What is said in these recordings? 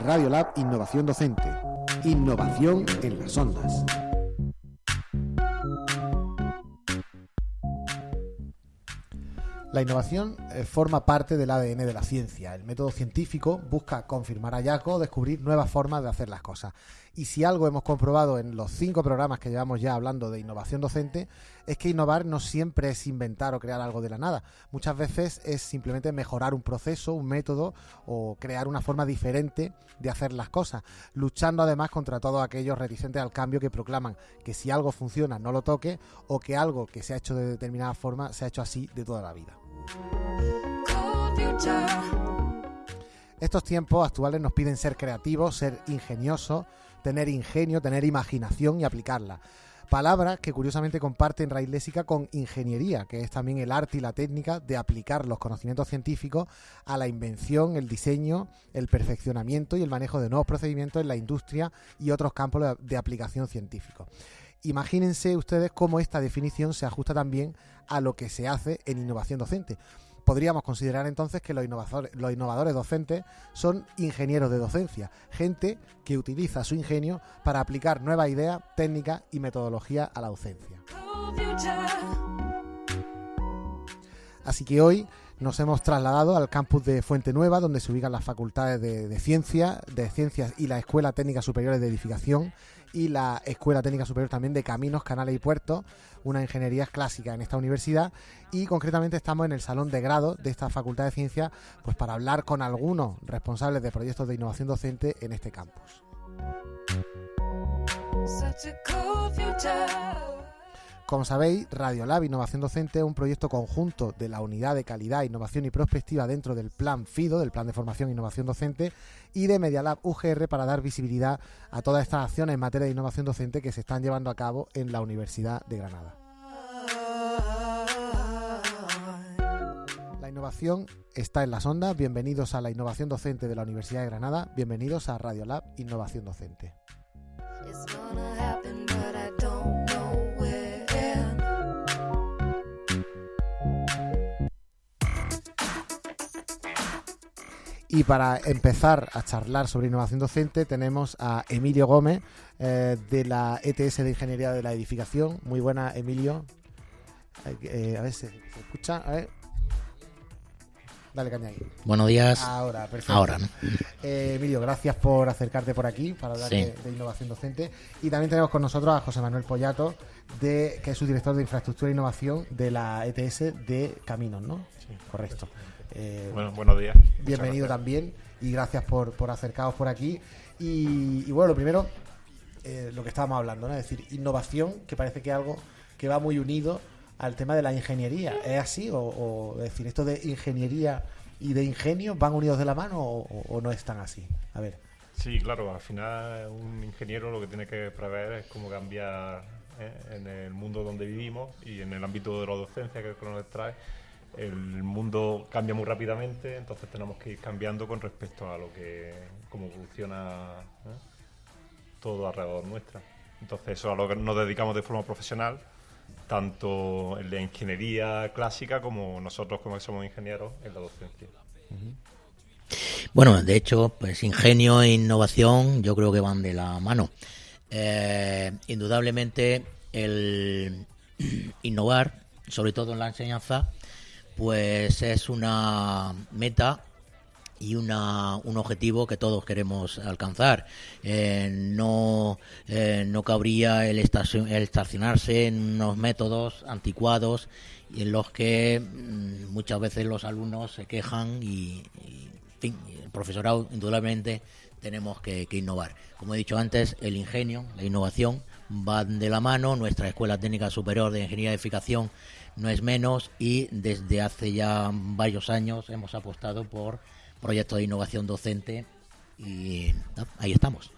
Radio Lab Innovación Docente. Innovación en las ondas. La innovación eh, forma parte del ADN de la ciencia. El método científico busca confirmar hallazgos, descubrir nuevas formas de hacer las cosas. Y si algo hemos comprobado en los cinco programas que llevamos ya hablando de innovación docente, es que innovar no siempre es inventar o crear algo de la nada. Muchas veces es simplemente mejorar un proceso, un método o crear una forma diferente de hacer las cosas, luchando además contra todos aquellos reticentes al cambio que proclaman que si algo funciona no lo toque o que algo que se ha hecho de determinada forma se ha hecho así de toda la vida. Estos tiempos actuales nos piden ser creativos, ser ingeniosos, tener ingenio, tener imaginación y aplicarla. Palabras que curiosamente comparten raíz léxica con ingeniería, que es también el arte y la técnica de aplicar los conocimientos científicos a la invención, el diseño, el perfeccionamiento y el manejo de nuevos procedimientos en la industria y otros campos de aplicación científico. Imagínense ustedes cómo esta definición se ajusta también a lo que se hace en innovación docente. Podríamos considerar entonces que los innovadores, docentes son ingenieros de docencia, gente que utiliza su ingenio para aplicar nuevas ideas, técnicas y metodología a la docencia. Así que hoy nos hemos trasladado al campus de Fuente Nueva, donde se ubican las facultades de, de ciencia, de ciencias y la Escuela Técnica Superior de Edificación y la Escuela Técnica Superior también de Caminos, Canales y Puertos, una ingeniería clásica en esta universidad y concretamente estamos en el salón de grado de esta Facultad de Ciencias pues para hablar con algunos responsables de proyectos de innovación docente en este campus. Como sabéis, Radiolab Innovación Docente es un proyecto conjunto de la Unidad de Calidad, Innovación y Prospectiva dentro del Plan FIDO, del Plan de Formación e Innovación Docente, y de Medialab UGR para dar visibilidad a todas estas acciones en materia de innovación docente que se están llevando a cabo en la Universidad de Granada. La innovación está en las ondas. Bienvenidos a la innovación docente de la Universidad de Granada. Bienvenidos a Radiolab Innovación Docente. Y para empezar a charlar sobre innovación docente tenemos a Emilio Gómez eh, de la ETS de Ingeniería de la Edificación. Muy buena, Emilio. Eh, a ver si se, escucha. A ver. Dale caña ahí. Buenos días. Ahora, perfecto. Ahora, ¿no? Eh, Emilio, gracias por acercarte por aquí para hablar Sí. de, de innovación docente. Y también tenemos con nosotros a José Manuel Pollato, de, que es su director de infraestructura e innovación de la ETS de Caminos, ¿no? Sí. Correcto. Eh, Bueno, buenos días. bienvenido también y gracias por, por acercaros por aquí. Y, y bueno, lo primero, eh, lo que estábamos hablando, ¿no? Es decir, innovación, que parece que es algo que va muy unido al tema de la ingeniería. ¿Es así? ¿O, o, es decir, esto de ingeniería y de ingenio van unidos de la mano o, o- o no están así? A ver. Sí, claro, al final un ingeniero lo que tiene que prever es cómo cambiar eh, en el mundo donde vivimos y en el ámbito de la docencia que nos trae. El mundo cambia muy rápidamente, entonces tenemos que ir cambiando con respecto a lo que, cómo evoluciona ¿eh? todo alrededor nuestra. Entonces eso es a lo que nos dedicamos de forma profesional, tanto en la ingeniería clásica como nosotros como que somos ingenieros en la docencia. Bueno, de hecho, pues ingenio e innovación yo creo que van de la mano. Eh, indudablemente el innovar, sobre todo en la enseñanza, pues es una meta y una, un objetivo que todos queremos alcanzar. Eh, no, eh, no cabría el, estacio- el estacionarse en unos métodos anticuados en los que mm, muchas veces los alumnos se quejan y, y, en fin, el profesorado indudablemente tenemos que, que innovar. Como he dicho antes, el ingenio, la innovación van de la mano. Nuestra Escuela Técnica Superior de Ingeniería de Edificación no es menos y desde hace ya varios años hemos apostado por proyectos de innovación docente y ¿no? ahí estamos.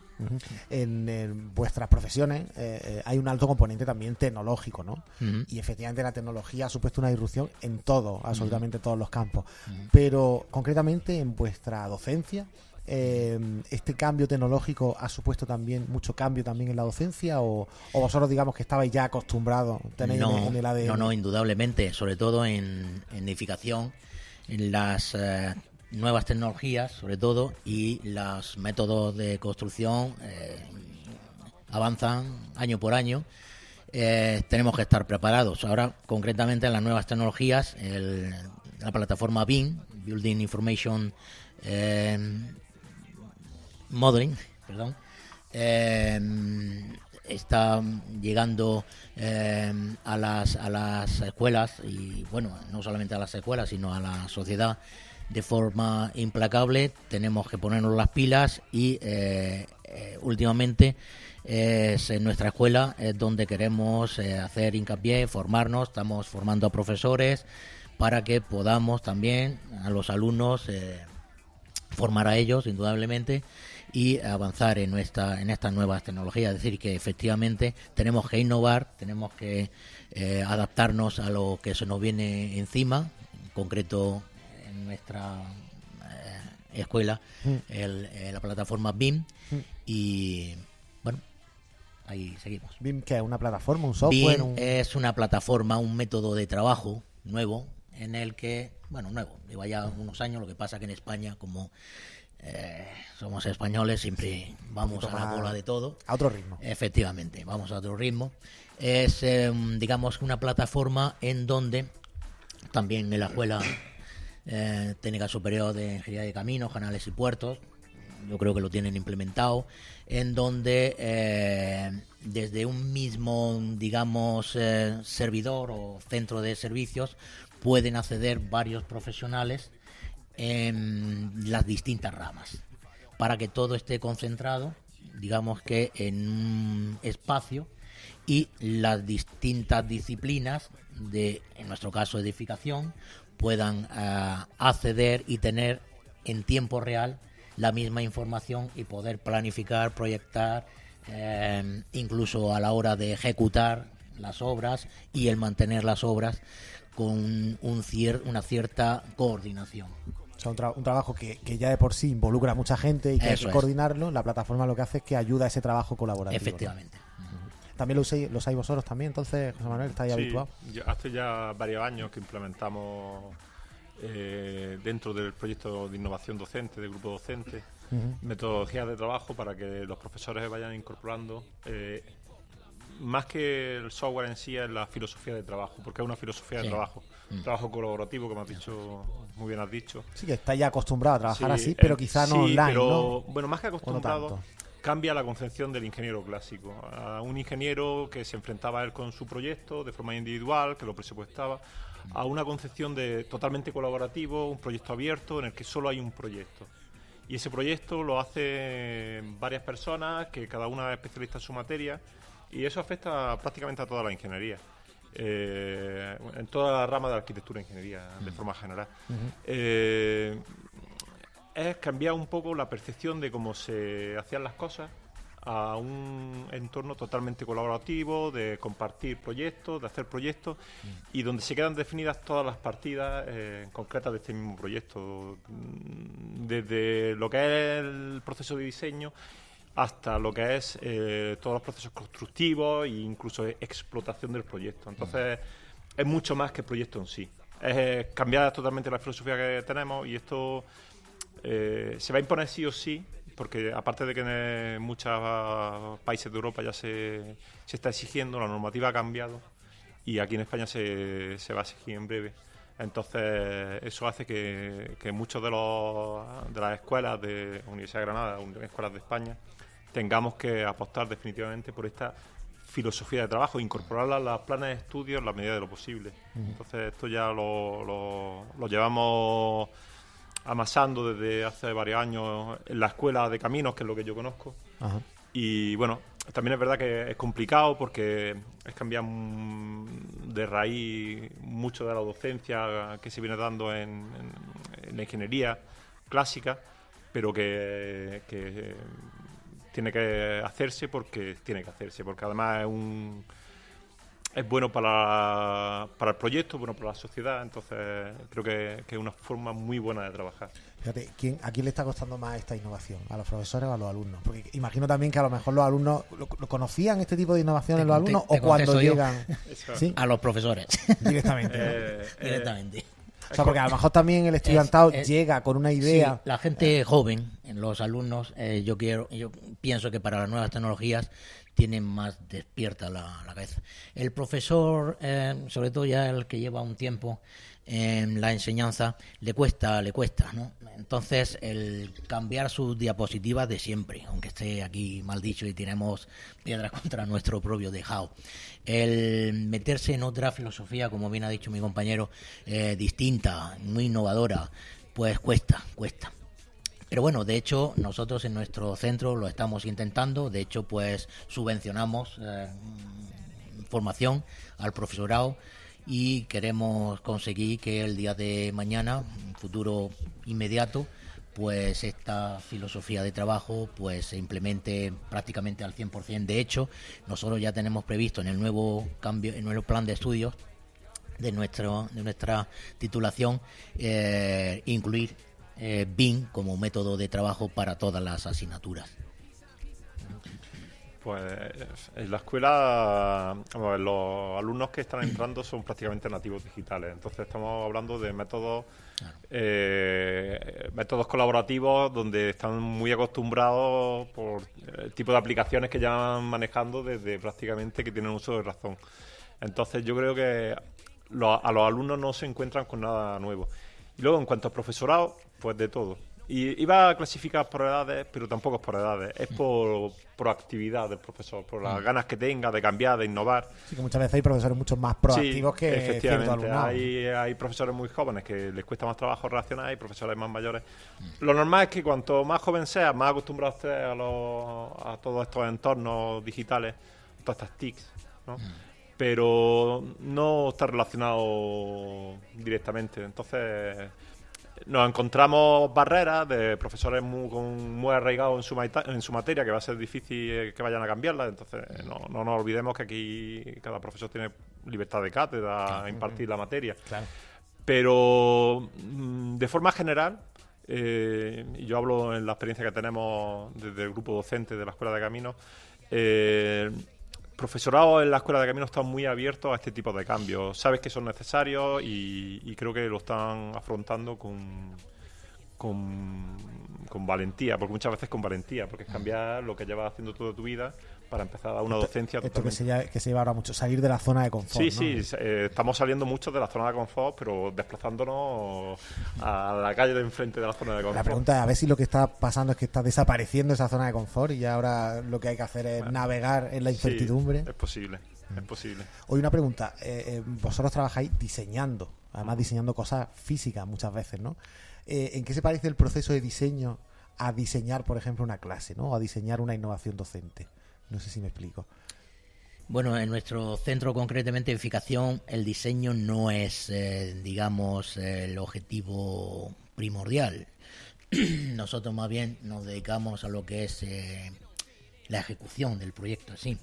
En, en vuestras profesiones eh, eh, hay un alto componente también tecnológico, ¿no? Y efectivamente la tecnología ha supuesto una disrupción en todo, absolutamente todos los campos. Pero concretamente en vuestra docencia, eh, ¿este cambio tecnológico ha supuesto también mucho cambio también en la docencia? ¿O, o vosotros digamos que estabais ya acostumbrados, tenéis no, en, en el ADN? no, no, indudablemente, sobre todo en, en edificación. las eh, nuevas tecnologías, sobre todo, y los métodos de construcción eh, avanzan año por año. Eh, tenemos que estar preparados. Ahora, concretamente, en las nuevas tecnologías, el- la plataforma BIM, Building Information eh, Modeling, perdón, eh, está llegando eh, a, las, a las escuelas y, bueno, no solamente a las escuelas, sino a la sociedad de forma implacable. Tenemos que ponernos las pilas y eh, eh, últimamente es en nuestra escuela es donde queremos eh, hacer hincapié, formarnos, estamos formando a profesores para que podamos también a los alumnos formar a ellos, indudablemente, y avanzar en nuestra en estas nuevas tecnologías. Es decir, que efectivamente tenemos que innovar, tenemos que eh, adaptarnos a lo que se nos viene encima, en concreto en nuestra eh, escuela, el- eh, la plataforma BIM, y bueno, ahí seguimos. BIM, que es una plataforma, un software, BIM un... es una plataforma, un método de trabajo nuevo en el que, bueno, nuevo, lleva ya unos años, lo que pasa que en España, como eh, somos españoles, siempre vamos a la cola de todo. a otro ritmo. Efectivamente, vamos a otro ritmo. Es, eh, digamos, una plataforma en donde también en la escuela eh, técnica superior de ingeniería de caminos, canales y puertos, yo creo que lo tienen implementado, en donde eh, desde un mismo, digamos, eh, servidor o centro de servicios pueden acceder varios profesionales en las distintas ramas para que todo esté concentrado, digamos que en un espacio y las distintas disciplinas de, en nuestro caso, edificación, puedan ah, acceder y tener en tiempo real la misma información y poder planificar, proyectar, eh, incluso a la hora de ejecutar las obras y el mantener las obras con un cier- una cierta coordinación. O sea, un, tra- un trabajo que, que ya de por sí involucra a mucha gente y que hay Eso que es. coordinarlo. La plataforma lo que hace es que ayuda a ese trabajo colaborativo. ¿no? Efectivamente. También lo usáis, lo usáis vosotros también, entonces, José Manuel, estáis Sí, habituado. hace ya varios años que implementamos eh, dentro del proyecto de innovación docente, del grupo docente, metodologías de trabajo para que los profesores vayan incorporando. eh, más que el software en sí es la filosofía de trabajo, porque es una filosofía Sí. de trabajo. Mm. Trabajo colaborativo, como has dicho, muy bien has dicho. Sí, que estáis ya acostumbrado a trabajar Sí, así, pero eh, quizá no sí, online, pero, ¿no? Bueno, más que acostumbrado, cambia la concepción del ingeniero clásico. A un ingeniero que se enfrentaba él con su proyecto de forma individual, que lo presupuestaba, a una concepción de totalmente colaborativo, un proyecto abierto en el que solo hay un proyecto. Y ese proyecto lo hacen varias personas, que cada una es especialista en su materia, y eso afecta prácticamente a toda la ingeniería. Eh, en toda la rama de arquitectura e ingeniería, de forma general. Eh, es cambiar un poco la percepción de cómo se hacían las cosas a un entorno totalmente colaborativo, de compartir proyectos, de hacer proyectos y donde se quedan definidas todas las partidas eh, concretas de este mismo proyecto, Mm, desde lo que es el proceso de diseño hasta lo que es eh, todos los procesos constructivos e incluso explotación del proyecto. Entonces, es mucho más que el proyecto en sí. Es eh, cambiar totalmente la filosofía que tenemos y esto eh, se va a imponer sí o sí, porque aparte de que en muchos países de Europa ya se, se está exigiendo, la normativa ha cambiado y aquí en España se, se va a exigir en breve. Entonces, eso hace que, que muchos de, los, de las escuelas de Universidad de Granada, escuelas de España, tengamos que apostar definitivamente por esta filosofía de trabajo, incorporarla a los planes de estudio en la medida de lo posible. Entonces, esto ya lo, lo- lo llevamos amasando desde hace varios años en la escuela de caminos, que es lo que yo conozco. Ajá. Y bueno, también es verdad que es complicado porque es cambiar de raíz mucho de la docencia que se viene dando en, en- en la ingeniería clásica, pero que, que tiene que hacerse porque tiene que hacerse, porque además es un es bueno para, para el proyecto, bueno para la sociedad, entonces creo que, que es una forma muy buena de trabajar. Fíjate, ¿quién, ¿a quién le está costando más esta innovación? ¿A los profesores o a los alumnos? Porque imagino también que a lo mejor los alumnos lo, lo conocían este tipo de innovaciones Te los alumnos te o cuando llegan. A los profesores, directamente. ¿no? Eh, eh, directamente. O sea, porque a lo mejor también el estudiantado es- llega con una idea. Sí, la gente joven, los alumnos, eh, yo quiero, yo pienso que para las nuevas tecnologías tienen más despierta la, la cabeza. El profesor, eh, sobre todo ya el que lleva un tiempo en la enseñanza, le cuesta, le cuesta, ¿no? Entonces, el cambiar sus diapositivas de siempre, aunque esté aquí mal dicho y tenemos piedras contra nuestro propio tejado. El meterse en otra filosofía, como bien ha dicho mi compañero, eh, distinta, muy innovadora, pues cuesta, cuesta. Pero bueno, de hecho, nosotros en nuestro centro lo estamos intentando. De hecho, pues subvencionamos eh, formación al profesorado y queremos conseguir que el día de mañana, un futuro inmediato, pues esta filosofía de trabajo pues se implemente prácticamente al 100%. De hecho, nosotros ya tenemos previsto en el nuevo cambio, en el nuevo plan de estudios de nuestro de nuestra titulación eh, incluir eh, BIM como método de trabajo para todas las asignaturas. Pues en la escuela, ver, los alumnos que están entrando son prácticamente nativos digitales. Entonces estamos hablando de métodos, eh, métodos colaborativos donde están muy acostumbrados por el tipo de aplicaciones que llevan manejando desde prácticamente que tienen uso de razón. Entonces yo creo que lo- a los alumnos no se encuentran con nada nuevo. Y luego en cuanto a profesorado, pues de todo. Y iba a clasificar por edades, pero tampoco es por edades, es por, por actividad del profesor, por las ganas que tenga de cambiar, de innovar. Sí, que muchas veces hay profesores mucho más proactivos Sí, que efectivamente. Hay, hay profesores muy jóvenes que les cuesta más trabajo reaccionar y profesores más mayores. Lo normal es que cuanto más joven sea, más acostumbrado esté a, los- a todos estos entornos digitales, todas estas TICs, ¿no? pero no está relacionado directamente. Entonces, nos encontramos barreras de profesores muy, muy arraigados en su, maita- en su materia, que va a ser difícil eh, que vayan a cambiarla. Entonces, no, no nos olvidemos que aquí cada profesor tiene libertad de cátedra a impartir la materia. Claro. Pero mm, de forma general, eh, y yo hablo en la experiencia que tenemos desde el grupo docente de la Escuela de Caminos, eh, profesorado en la Escuela de Caminos están muy abiertos a este tipo de cambios. Sabes que son necesarios y, creo que lo están afrontando con, con valentía, porque muchas veces con valentía, porque es cambiar lo que llevas haciendo toda tu vida para empezar a una docencia Esto que se, llama- que se lleva ahora mucho, salir de la zona de confort. Sí, ¿no? sí, eh, estamos saliendo mucho de la zona de confort, pero desplazándonos a la calle de enfrente de la zona de La confort. pregunta es a ver si lo que está pasando es que está desapareciendo esa zona de confort y ahora lo que hay que hacer es navegar en la Sí, incertidumbre. es posible, es posible. Hoy una pregunta, eh, eh, vosotros trabajáis diseñando, además diseñando cosas físicas muchas veces, ¿no? Eh, ¿En qué se parece el proceso de diseño a diseñar, por ejemplo, una clase, ¿no? O a diseñar una innovación docente. No sé si me explico. Bueno, en nuestro centro concretamente de edificación el diseño no es, eh, digamos, el objetivo primordial. Nosotros más bien nos dedicamos a lo que es eh, la ejecución del proyecto, sí.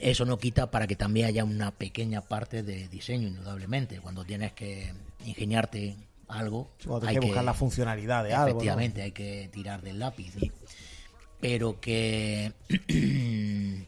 Eso no quita para que también haya una pequeña parte de diseño, indudablemente. Cuando tienes que ingeniarte algo, hay que buscar la funcionalidad de algo. ¿no? Efectivamente, hay que tirar del lápiz. ¿sí? Pero que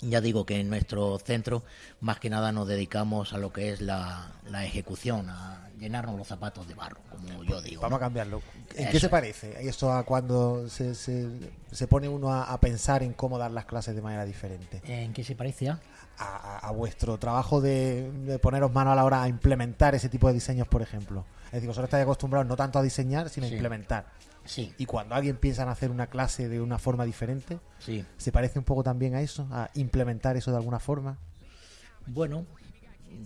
ya digo que en nuestro centro más que nada nos dedicamos a lo que es la, la ejecución, a llenarnos los zapatos de barro, como yo digo. Vamos a cambiarlo. ¿En Eso qué se parece esto a cuando se, se, se pone uno a, a pensar en cómo dar las clases de manera diferente? ¿En qué se parece a? A, a- vuestro trabajo de, de poneros mano a la hora a implementar ese tipo de diseños, por ejemplo. Es decir, vosotros estáis acostumbrados no tanto a diseñar, sino a implementar. Sí, Y cuando alguien piensa en hacer una clase de una forma diferente, sí. ¿se parece un poco también a eso? ¿A implementar eso de alguna forma? Bueno,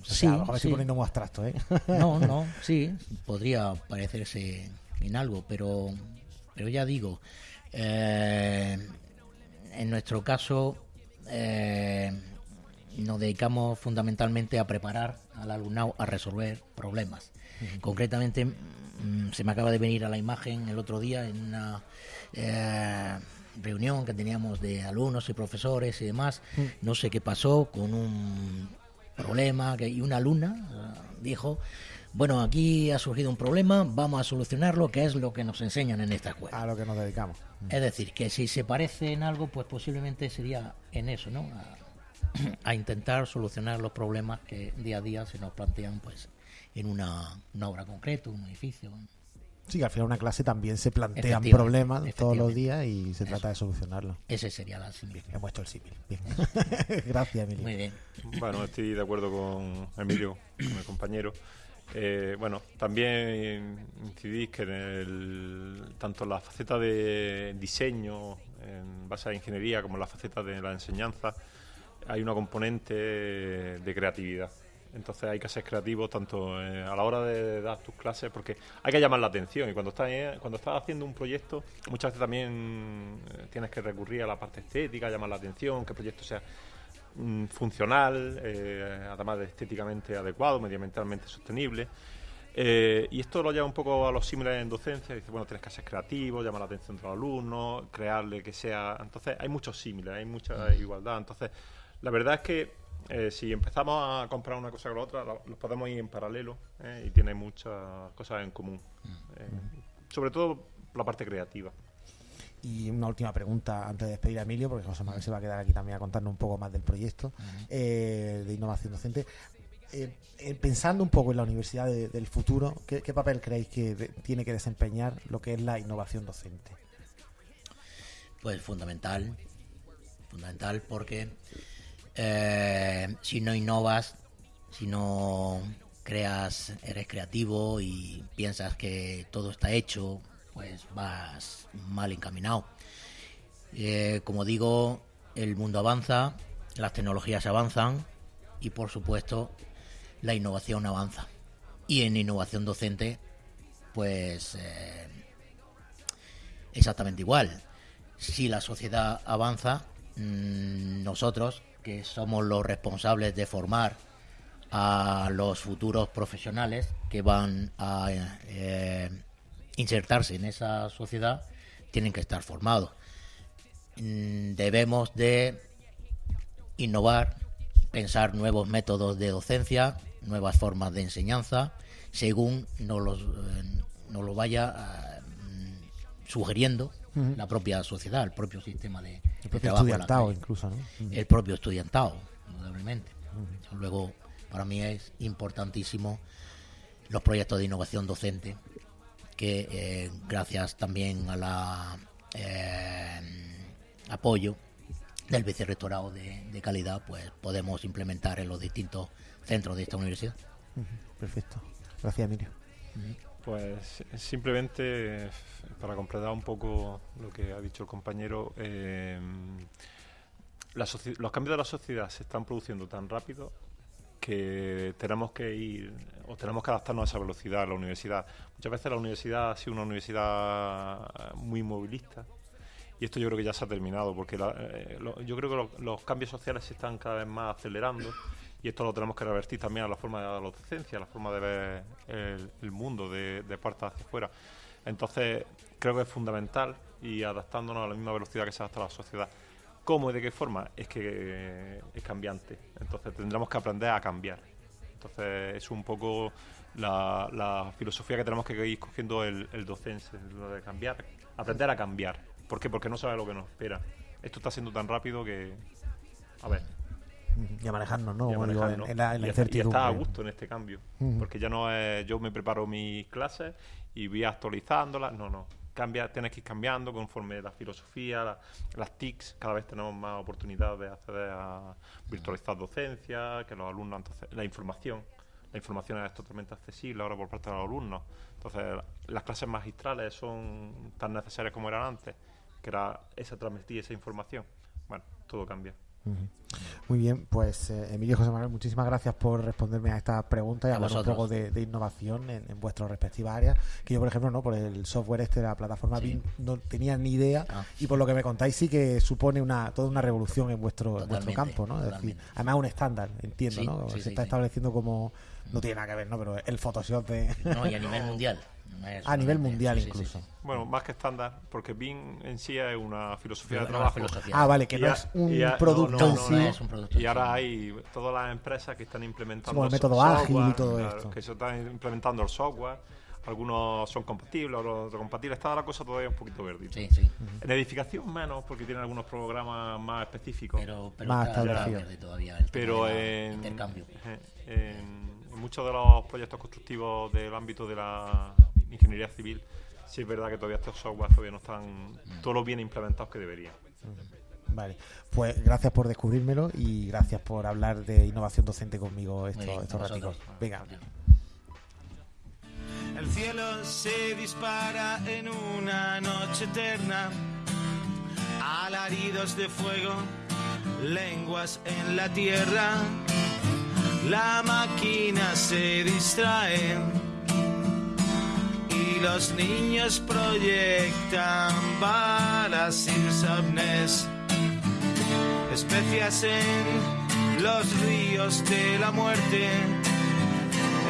O sea, sí. a lo mejor me estoy sí. poniendo muy abstracto, ¿eh? No, no, sí, podría parecerse en algo, pero, pero ya digo, eh, en nuestro caso eh, nos dedicamos fundamentalmente a preparar al alumnado a resolver problemas. Concretamente, se me acaba de venir a la imagen el otro día en una eh, reunión que teníamos de alumnos y profesores y demás. No sé qué pasó con un problema que, y una alumna eh, dijo, bueno, aquí ha surgido un problema, vamos a solucionarlo, que es lo que nos enseñan en esta escuela. A lo que nos dedicamos. Es decir, que si se parece en algo, pues posiblemente sería en eso, ¿no? A, a intentar solucionar los problemas que día a día se nos plantean, pues, en una, una obra concreta, un edificio. Sí, que al final una clase también se plantean problemas todos los días y se Eso. trata de solucionarlos. Ese sería la similitud. He puesto el símil. Bien. Gracias, Emilio. Muy bien. Bueno, estoy de acuerdo con Emilio, con el compañero. Eh, bueno, también incidís que en el, tanto en la faceta de diseño en base a ingeniería como en la faceta de la enseñanza hay una componente de creatividad. Entonces hay que ser creativo tanto eh, a la hora de dar tus clases porque hay que llamar la atención y cuando estás, eh, cuando estás haciendo un proyecto muchas veces también eh, tienes que recurrir a la parte estética, llamar la atención, que el proyecto sea mm, funcional, además de estéticamente adecuado, medioambientalmente sostenible. Y esto lo lleva un poco a los símiles en docencia. Dice, bueno, tienes que ser creativo, llamar la atención de los alumnos, crearle que sea. Entonces, hay muchos símiles, hay mucha igualdad. Entonces, la verdad es que eh, si empezamos a comparar una cosa con la otra, lo- los podemos ir en paralelo ¿eh? y tiene muchas cosas en común. Eh, sobre todo la parte creativa. Y una última pregunta antes de despedir a Emilio, porque José Manuel se va a quedar aquí también a contarnos un poco más del proyecto eh, de innovación docente. Eh, eh, pensando un poco en la universidad de- del futuro, ¿qué, qué papel creéis que de- tiene que desempeñar lo que es la innovación docente? Pues fundamental, fundamental porque eh, si no innovas, si no creas, eres creativo y piensas que todo está hecho, pues vas mal encaminado. Eh, como digo, el mundo avanza, las tecnologías avanzan y por supuesto la innovación avanza. Y en innovación docente, pues eh, exactamente igual. Si la sociedad avanza, mm, nosotros, que somos los responsables de formar a los futuros profesionales que van a eh, insertarse en esa sociedad, tienen que estar formados. Mm, Debemos de innovar, pensar nuevos métodos de docencia, nuevas formas de enseñanza, según nos, los, eh, lo vaya eh, la propia sociedad, el propio sistema de, El propio estudiantado incluso, ¿no? El propio estudiantado, indudablemente. Luego, para mí es importantísimo los proyectos de innovación docente, que eh, gracias también a la eh, apoyo del vicerrectorado de, de calidad, pues podemos implementar en los distintos centros de esta universidad. Perfecto. Gracias, Emilio. Pues simplemente eh, para completar un poco lo que ha dicho el compañero, eh, los cambios de la sociedad se están produciendo tan rápido que tenemos que ir o tenemos que adaptarnos a esa velocidad a la universidad. Muchas veces la universidad ha sido una universidad eh, muy movilista y esto yo creo que ya se ha terminado porque la- eh, lo- yo creo que lo- los cambios sociales se están cada vez más acelerando y esto lo tenemos que revertir también a la forma de la docencia, a la forma de ver el, mundo de, de puertas hacia afuera. Entonces creo que es fundamental y adaptándonos a la misma velocidad que se adapta la sociedad. ¿Cómo y de qué forma? Es que es cambiante. Entonces tendremos que aprender a cambiar. Entonces es un poco la, la filosofía que tenemos que ir cogiendo el, el docente, lo de cambiar, aprender a cambiar. ¿Por qué? Porque no sabe lo que nos espera. Esto está siendo tan rápido que... A ver, Y a manejarnos, ¿no? y a digo, en, la, en la Y está- y incertidumbre. está a gusto en este cambio. Porque ya no es yo me preparo mis clases y voy actualizándolas. No, no. Cambia, tienes que ir cambiando conforme la filosofía, la- las TICs. Cada vez tenemos más oportunidades de acceder a virtualizar docencia, que los alumnos. Entonces, la información. La información es totalmente accesible ahora por parte de los alumnos. Entonces, las clases magistrales son tan necesarias como eran antes, que era esa transmitir esa información. Bueno, todo cambia. Muy bien, pues eh, Emilio y José Manuel, muchísimas gracias por responderme a estas preguntas y A hablar un poco de, de innovación en, en vuestras respectivas áreas. Que yo, por ejemplo, no por el software este de la plataforma Sí. BIM no tenía ni idea Ah. y por lo que me contáis sí que supone una toda una revolución en vuestro, en vuestro campo, ¿no? Es decir, además un estándar, entiendo, Sí, ¿no? sí, Se está estableciendo como no tiene nada que ver, ¿no? Pero el Photoshop de No, y a nivel mundial. A nivel mundial sí, incluso. sí, sí. Bueno, más que estándar, porque BIM en sí es una filosofía de trabajo. filosofía. Ah, vale, que no es un y a- producto no, no, en no, es un producto Y en ahora hay todas las empresas que están implementando el so- método ágil y todo esto. Que se están implementando el software. Algunos son compatibles, otros no compatibles. Está la cosa todavía un poquito verde. Sí, sí. En edificación menos, porque tienen algunos programas más específicos. Pero, pero Más está, está establecido. verde todavía el Pero en, intercambio. eh, en, en muchos de los proyectos constructivos del ámbito de la ingeniería civil, sí es verdad que todavía estos software todavía no están todos los bien implementados que deberían. Vale, pues gracias por descubrírmelo y gracias por hablar de innovación docente conmigo estos, bien, estos. Venga. El cielo se dispara en una noche eterna. Alaridos de fuego, lenguas en la tierra. La máquina se distrae y los niños proyectan balas insomnes. Especias en los ríos de la muerte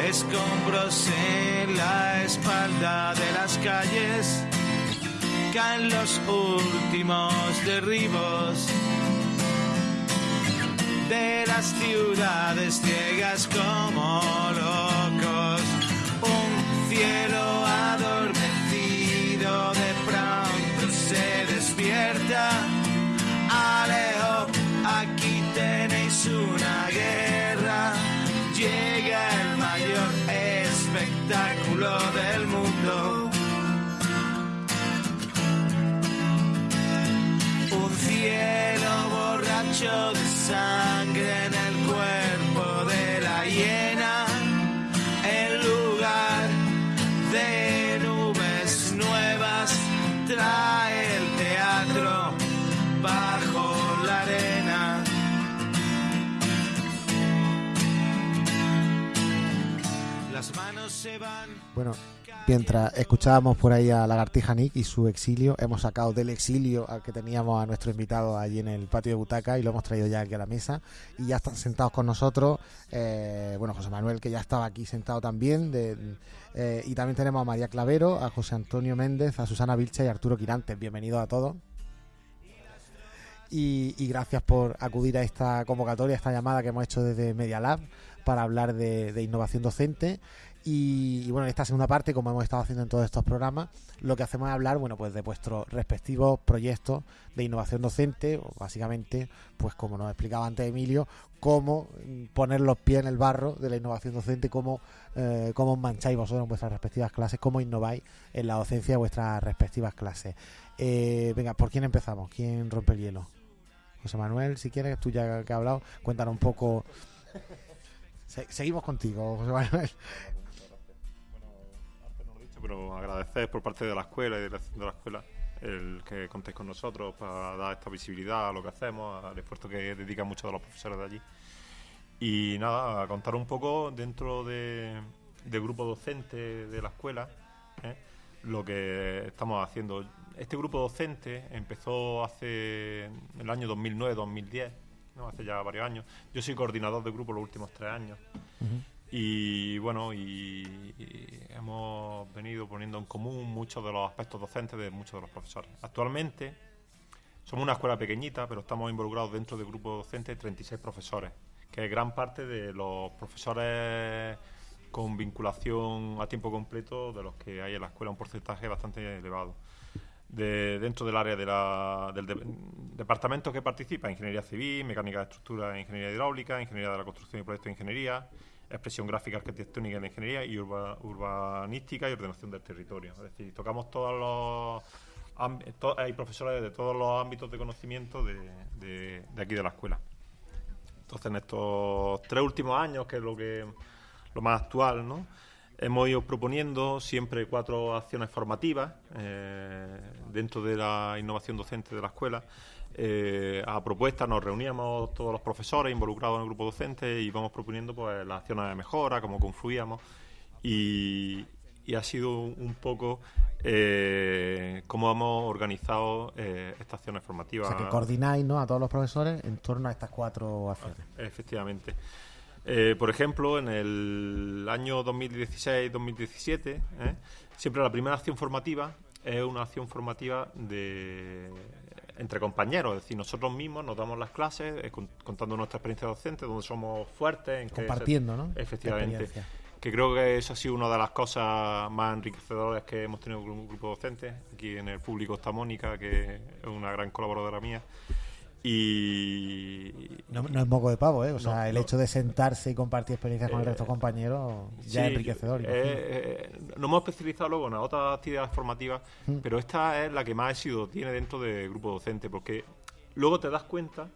escombros en la espalda de las calles, caen los últimos derribos de las ciudades ciegas como locos, un cielo se despierta, Alejo, aquí tenéis una guerra. Llega el mayor espectáculo del mundo. Un cielo borracho de sangre en el cuerpo de la hiena, Bueno, mientras escuchábamos por ahí a Lagartija Nick y su exilio, hemos sacado del exilio al que teníamos a nuestro invitado allí en el patio de butaca y lo hemos traído ya aquí a la mesa. Y ya están sentados con nosotros, eh, bueno, José Manuel, que ya estaba aquí sentado también, de- eh, y también tenemos a María Clavero, a José Antonio Méndez, a Susana Vilcha y a Arturo Quirantes. Bienvenidos a todos. Y, gracias por acudir a esta convocatoria, a esta llamada que hemos hecho desde Media Lab para hablar de innovación docente. Y, bueno, en esta segunda parte, como hemos estado haciendo en todos estos programas, lo que hacemos es hablar, bueno, pues de vuestros respectivos proyectos de innovación docente, o básicamente, pues como nos explicaba antes Emilio, cómo poner los pies en el barro de la innovación docente, cómo, eh, cómo mancháis vosotros en vuestras respectivas clases, cómo innováis en la docencia de vuestras respectivas clases. Eh, venga, ¿por quién empezamos? ¿Quién rompe el hielo? José Manuel, si quieres, tú ya que has hablado, cuéntanos un poco. Se- seguimos contigo, José Manuel. Pero agradecer por parte de la escuela y de la, escuela el que contéis con nosotros para dar esta visibilidad a lo que hacemos, al esfuerzo que dedican muchos de los profesores de allí. Y nada, a contar un poco dentro de, del grupo docente de la escuela ¿eh? lo que estamos haciendo. Este grupo docente empezó hace el año 2009-2010, ¿no? hace ya varios años. Yo soy coordinador de grupo los últimos tres años. Y bueno, y, hemos venido poniendo en común muchos de los aspectos docentes de muchos de los profesores. Actualmente somos una escuela pequeñita, pero estamos involucrados dentro del grupo docente de 36 profesores, que es gran parte de los profesores con vinculación a tiempo completo de los que hay en la escuela, un porcentaje bastante elevado. De, dentro del área de la- del de- departamento que participa, ingeniería civil, mecánica de estructura, ingeniería hidráulica, ingeniería de la construcción y proyectos de ingeniería, expresión gráfica, arquitectónica de ingeniería y urba- urbanística y ordenación del territorio. Es decir, tocamos todos los hay profesores de todos los ámbitos de conocimiento de aquí de la escuela. Entonces, en estos tres últimos años, que es lo que lo más actual, ¿no? Hemos ido proponiendo siempre cuatro acciones formativas eh, dentro de la innovación docente de la escuela. Eh, a propuestas nos reuníamos todos los profesores involucrados en el grupo docente y íbamos proponiendo pues, las acciones de mejora, cómo confluíamos. Y, y ha sido un poco eh, cómo hemos organizado eh, estas acciones O formativas. sea, que coordináis ¿no? a todos los profesores en torno a estas cuatro acciones. Efectivamente. Eh, por ejemplo, en el año 2016-2017, ¿eh? siempre la primera acción formativa es una acción formativa de entre compañeros, es decir, nosotros mismos nos damos las clases eh, con- contando nuestra experiencia docente, donde somos fuertes, en Compartiendo, ¿no? Efectivamente. Que creo que eso ha sido una de las cosas más enriquecedoras que hemos tenido con un grupo docente. Aquí en el público está Mónica, que es una gran colaboradora mía. Y No, no es moco de pavo, ¿eh? O sea, No, el no. hecho de sentarse y compartir experiencias con el Eh, resto de compañeros ya es enriquecedor. eh, eh, nos hemos especializado luego en otras actividades formativas, Mm. pero esta es la que más éxito tiene dentro del grupo docente, porque luego te das cuenta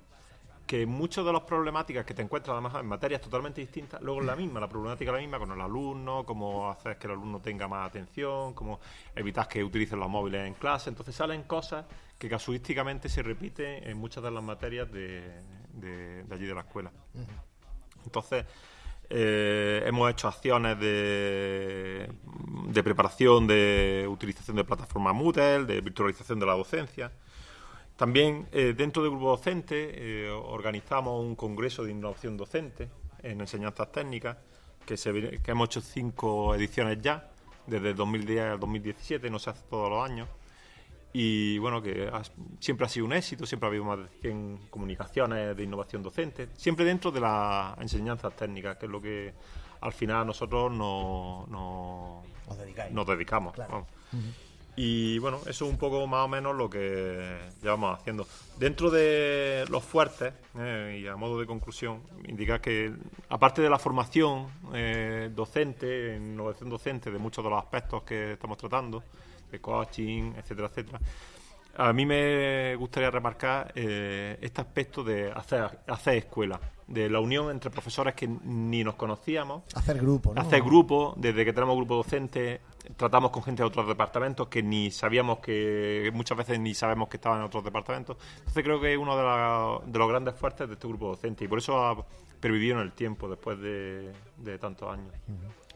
que muchas de las problemáticas que te encuentras además en materias totalmente distintas, luego es la misma, la problemática es la misma con el alumno, cómo hacer que el alumno tenga más atención, cómo evitar que utilicen los móviles en clase, entonces salen cosas que casuísticamente se repiten en muchas de las materias de, de- de allí de la escuela. Entonces, eh, hemos hecho acciones de, de preparación de utilización de plataforma Moodle, de virtualización de la docencia. También eh, dentro del grupo docente eh, organizamos un congreso de innovación docente en enseñanzas técnicas, que, se, que hemos hecho cinco ediciones ya, desde el 2010 al 2017, no se hace todos los años. Y bueno, que ha- siempre ha sido un éxito, siempre ha habido más de 100 comunicaciones de innovación docente, siempre dentro de las enseñanzas técnicas, que es lo que al final nosotros no- no- nos dedicamos. Claro. vamos. Y bueno, eso es un poco más o menos lo que llevamos haciendo. Dentro de los fuertes, eh, y a modo de conclusión, indicar que aparte de la formación eh, docente, innovación docente, de muchos de los aspectos que estamos tratando, de coaching, etcétera, etcétera, a mí me gustaría remarcar eh, este aspecto de hacer, hacer escuela, de la unión entre profesores que ni nos conocíamos, Hacer grupo, ¿no? hacer grupo, desde que tenemos grupo docente, tratamos con gente de otros departamentos que ni sabíamos que, muchas veces ni sabemos que estaban en otros departamentos. Entonces creo que es uno de, la- de los grandes fuertes de este grupo docente y por eso ha pervivido en el tiempo después de, de tantos años.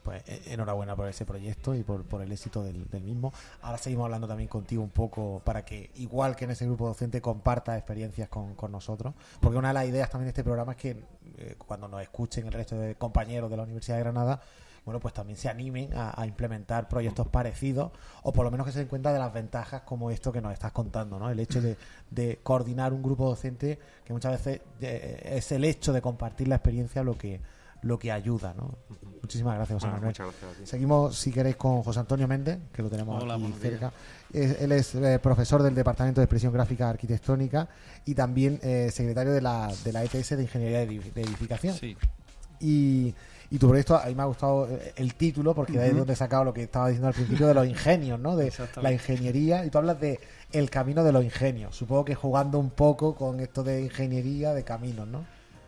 Pues eh, enhorabuena por ese proyecto y por, el éxito del, mismo. Ahora seguimos hablando también contigo un poco para que, igual que en ese grupo docente, compartas experiencias con, nosotros. Porque una de las ideas también de este programa es que eh, cuando nos escuchen el resto de compañeros de la Universidad de Granada, bueno, pues también se animen a, implementar proyectos parecidos o por lo menos que se den cuenta de las ventajas como esto que nos estás contando, ¿no? El hecho de, de coordinar un grupo docente que muchas veces eh, es el hecho de compartir la experiencia lo que lo que ayuda, ¿no? Muchísimas gracias, José Bueno, Manuel. muchas gracias a ti. Seguimos, si queréis, con José Antonio Méndez, que lo tenemos Hola, aquí cerca. Es- él es eh, profesor del Departamento de Expresión Gráfica Arquitectónica y también eh, secretario de la, de la ETS de Ingeniería de, Edifi- de Edificación. Sí, Y, y tu proyecto, a mí me ha gustado eh, el título, porque de ahí es donde he sacado lo que estaba diciendo al principio de los ingenios, ¿no? De la ingeniería. Y tú hablas de el camino de los ingenios. Supongo que jugando un poco con esto de ingeniería de caminos, ¿no?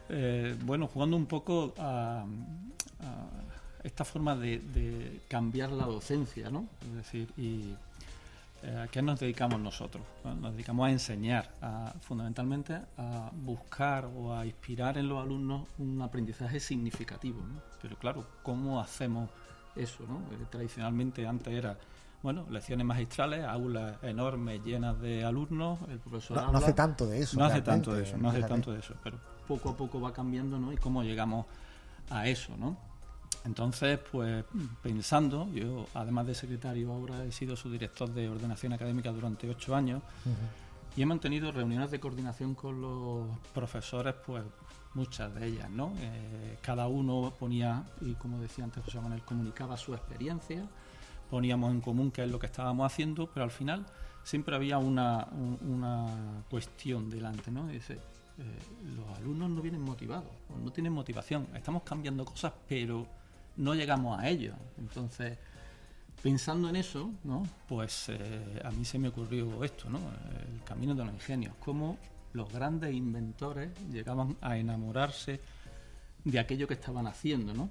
Eh, bueno, jugando un poco a, a esta forma de, de cambiar la docencia, ¿no? Es decir, y eh, ¿a qué nos dedicamos nosotros? ¿no? Nos dedicamos a enseñar, a, fundamentalmente a buscar o a inspirar en los alumnos un aprendizaje significativo, ¿no? Pero claro, ¿cómo hacemos eso, no? Eh, tradicionalmente antes era, bueno, lecciones magistrales, aulas enormes llenas de alumnos, el profesor No, hace tanto de eso. no hace tanto de eso, no hace tanto de eso, pero poco a poco va cambiando, ¿no? Y cómo llegamos a eso, ¿no? Entonces, pues pensando, yo además de secretario ahora he sido su director de ordenación académica durante ocho años y he mantenido reuniones de coordinación con los profesores, pues muchas de ellas, ¿no? Eh, cada uno ponía, y como decía antes José Manuel, comunicaba su experiencia, poníamos en común qué es lo que estábamos haciendo, pero al final siempre había una, un- una cuestión delante, ¿no? Dice, eh, los alumnos no vienen motivados, no tienen motivación, estamos cambiando cosas, pero no llegamos a ello. Entonces, pensando en eso, ¿no? Pues eh, a mí se me ocurrió esto, ¿no? El camino de los ingenios, cómo los grandes inventores llegaban a enamorarse de aquello que estaban haciendo, ¿no?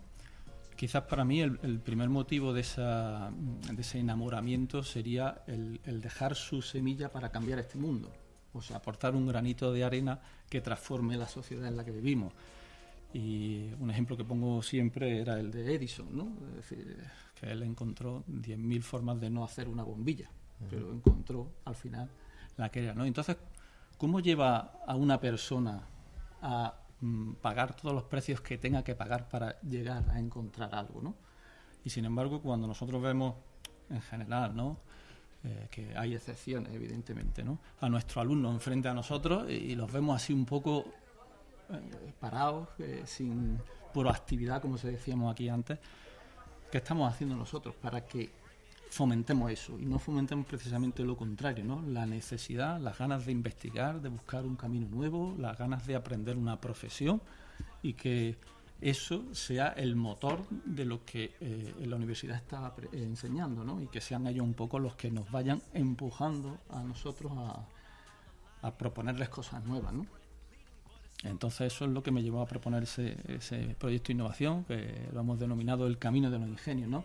Quizás para mí el, primer motivo de, esa, de ese enamoramiento sería el dejar su semilla para cambiar este mundo, o sea, aportar un granito de arena que transforme la sociedad en la que vivimos. Y un ejemplo que pongo siempre era el de Edison, ¿no? Es decir, que él encontró 10.000 formas de no hacer una bombilla, pero encontró al final la que era, ¿no? Entonces, ¿cómo lleva a una persona a mm, pagar todos los precios que tenga que pagar para llegar a encontrar algo, ¿no? Y sin embargo, cuando nosotros vemos en general, ¿no? Eh, que hay excepciones, evidentemente, ¿no? A nuestro alumno enfrente a nosotros y, y los vemos así un poco eh, parados, eh, sin proactividad, como se decíamos aquí antes, ¿qué estamos haciendo nosotros para que fomentemos eso y no fomentemos precisamente lo contrario, ¿no? La necesidad, las ganas de investigar, de buscar un camino nuevo, las ganas de aprender una profesión y que eso sea el motor de lo que eh, la universidad está eh, enseñando, ¿no? Y que sean ellos un poco los que nos vayan empujando a nosotros a, a proponerles cosas nuevas, ¿no? Entonces eso es lo que me llevó a proponer ese, ese proyecto de innovación, que lo hemos denominado el camino de los ingenios, ¿no?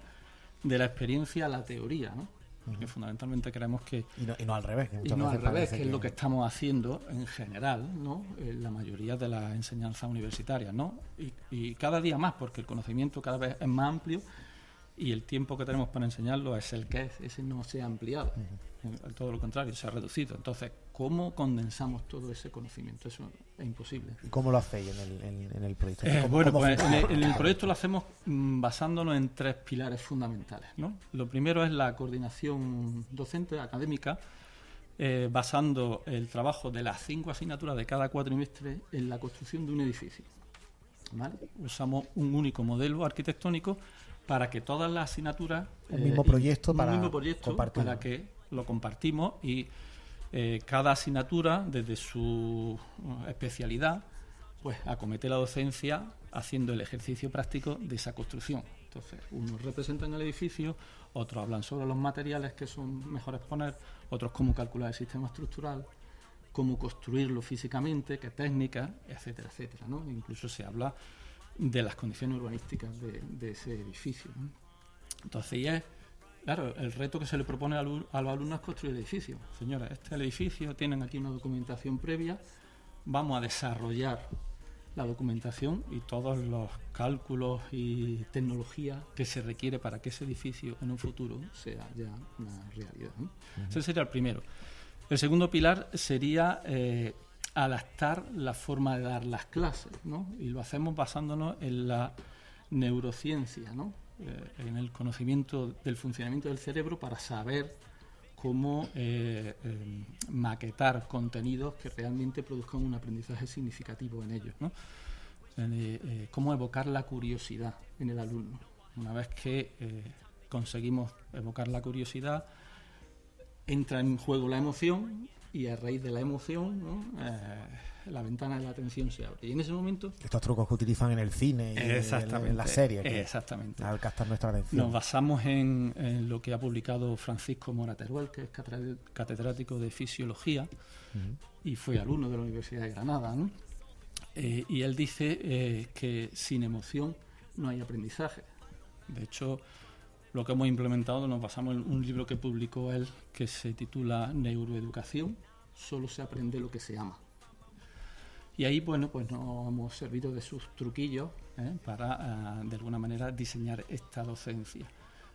De la experiencia a la teoría, ¿no? Porque fundamentalmente creemos que Y no, y no al revés. Que y no al revés, que es lo que estamos haciendo en general, ¿no? En la mayoría de las enseñanzas universitarias, ¿no? Y, y cada día más, porque el conocimiento cada vez es más amplio y el tiempo que tenemos para enseñarlo es el que es, ese no se ha ampliado, En- todo lo contrario, se ha reducido. Entonces, ¿cómo condensamos todo ese conocimiento? Eso es imposible. ¿Y cómo lo hacéis en el, en- en el proyecto? Eh, ¿Cómo- bueno, pues en el, en el proyecto lo hacemos mm, basándonos en tres pilares fundamentales. ¿no? Lo primero es la coordinación docente académica, eh, basando el trabajo de las cinco asignaturas de cada cuatrimestre en la construcción de un edificio. ¿vale? Usamos un único modelo arquitectónico para que todas las asignaturas Un mismo proyecto un para mismo proyecto para que lo compartimos y eh, cada asignatura desde su uh, especialidad pues acomete la docencia haciendo el ejercicio práctico de esa construcción. Entonces, unos representan el edificio, otros hablan sobre los materiales que son mejores poner, otros cómo calcular el sistema estructural, cómo construirlo físicamente, qué técnicas, etcétera, etcétera. ¿no? Incluso se habla de las condiciones urbanísticas de, ese edificio. Entonces, y es, claro, el reto que se le propone al alu- a los alumnos es construir el edificio. Señores, este es el edificio, tienen aquí una documentación previa, vamos a desarrollar la documentación y todos los cálculos y tecnología que se requiere para que ese edificio en un futuro sea ya una realidad. Ese sería el primero. El segundo pilar sería eh, adaptar la forma de dar las clases, ¿no? Y lo hacemos basándonos en la neurociencia, ¿no? Eh, en el conocimiento del funcionamiento del cerebro para saber cómo eh, eh, maquetar contenidos que realmente produzcan un aprendizaje significativo en ellos, ¿no? Eh, cómo evocar la curiosidad en el alumno. Una vez que conseguimos evocar la curiosidad, entra en juego la emoción y a raíz de la emoción ¿no? Eh, la ventana de la atención se abre. Y en ese momento... Estos trucos que utilizan en el cine y en, en la serie. que- Exactamente. Al captar nuestra atención. Nos basamos en, en lo que ha publicado Francisco Mora Teruel, que es catedrático de Fisiología y fue alumno de la Universidad de Granada. ¿no? Eh, y él dice eh, que sin emoción no hay aprendizaje. De hecho, lo que hemos implementado nos basamos en un libro que publicó él que se titula Neuroeducación, solo se aprende lo que se ama. Y ahí, bueno, pues nos hemos servido de sus truquillos ¿eh? para, ah, de alguna manera, diseñar esta docencia,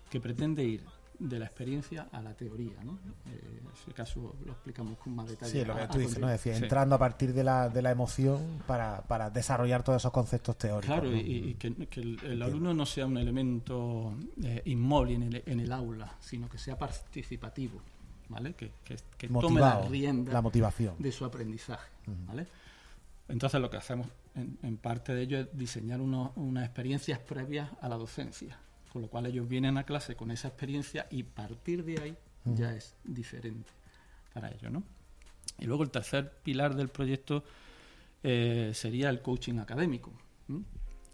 que pretende ir de la experiencia a la teoría, ¿no? Eh, en ese caso lo explicamos con más detalle. Sí, lo que a tú dices, ¿no? Es decir, Sí. entrando a partir de la, de la emoción para, para desarrollar todos esos conceptos teóricos. Claro, ¿no? y, y que, que el, el alumno no sea un elemento eh, inmóvil en el, en el aula, sino que sea participativo, ¿vale? Que, que, que tome la rienda la motivación. de su aprendizaje, ¿vale? Entonces lo que hacemos en, en parte de ello es diseñar unos- unas experiencias previas a la docencia, con lo cual ellos vienen a clase con esa experiencia y partir de ahí ya es diferente para ellos, ¿no? Y luego el tercer pilar del proyecto eh, sería el coaching académico.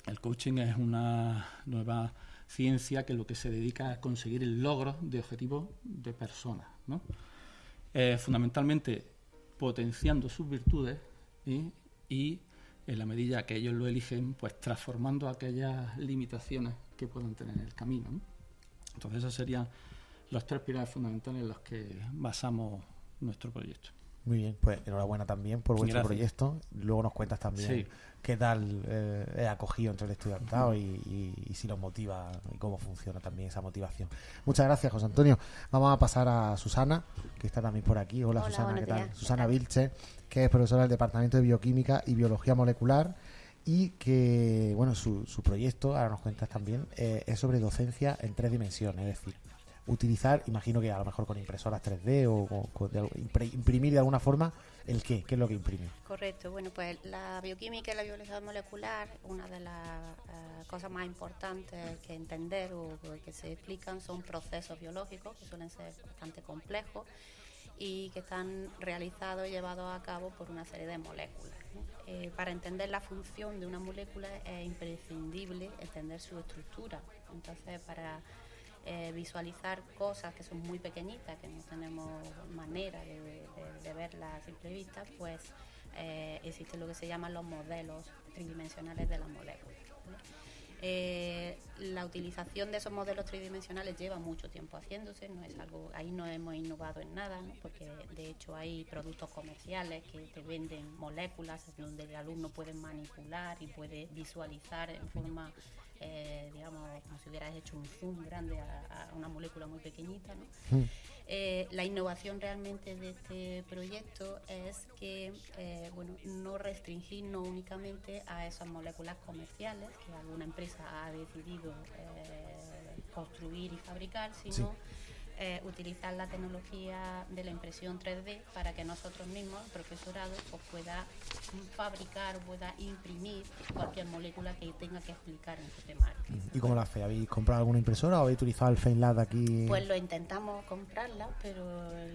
El coaching es una nueva ciencia que lo que se dedica a conseguir el logro de objetivos de personas, ¿no? Eh, fundamentalmente potenciando sus virtudes ¿sí? y en la medida que ellos lo eligen, pues transformando aquellas limitaciones que puedan tener en el camino. ¿no? Entonces esos serían los tres pilares fundamentales en los que basamos nuestro proyecto. Muy bien, pues enhorabuena también por vuestro Gracias. proyecto. Luego nos cuentas también Sí. qué tal eh, es acogido entre el estudiantado y, y- y si los motiva y cómo funciona también esa motivación. Muchas gracias, José Antonio. Vamos a pasar a Susana, que está también por aquí. Hola, Hola, Susana, ¿qué tal? días. ¿Qué Susana? Vilche, que es profesora del Departamento de Bioquímica y Biología Molecular y que, bueno, su, su proyecto, ahora nos cuentas también, eh, es sobre docencia en tres dimensiones, es decir, utilizar, imagino que a lo mejor con impresoras 3D o de imprimir de alguna forma el qué, qué es lo que imprime. Correcto, bueno, pues la bioquímica y la biología molecular, una de las eh, cosas más importantes que entender o que se explican son procesos biológicos que suelen ser bastante complejos y que están realizados y llevados a cabo por una serie de moléculas. Eh, para entender la función de una molécula es imprescindible entender su estructura. Entonces, para eh, visualizar cosas que son muy pequeñitas, que no tenemos manera de, de- verlas a simple vista, pues eh, existen lo que se llaman los modelos tridimensionales de las moléculas. Eh, la utilización de esos modelos tridimensionales lleva mucho tiempo haciéndose, no es algo, ahí no hemos innovado en nada, ¿no? porque de hecho hay productos comerciales que te venden moléculas donde el alumno puede manipular y puede visualizar en forma, eh, digamos, como si hubieras hecho un zoom grande a, una molécula muy pequeñita. ¿no? Mm. Eh, la innovación realmente de este proyecto es que eh, bueno, no restringirnos únicamente a esas moléculas comerciales que alguna empresa ha decidido eh, construir y fabricar, sino eh, utilizar la tecnología de la impresión 3D para que nosotros mismos, el profesorado, pues pueda fabricar o pueda imprimir cualquier molécula que tenga que explicar en su temario. ¿Y cómo lo hacéis? ¿Habéis comprado alguna impresora o habéis utilizado el FameLab aquí? Pues lo intentamos comprarla, pero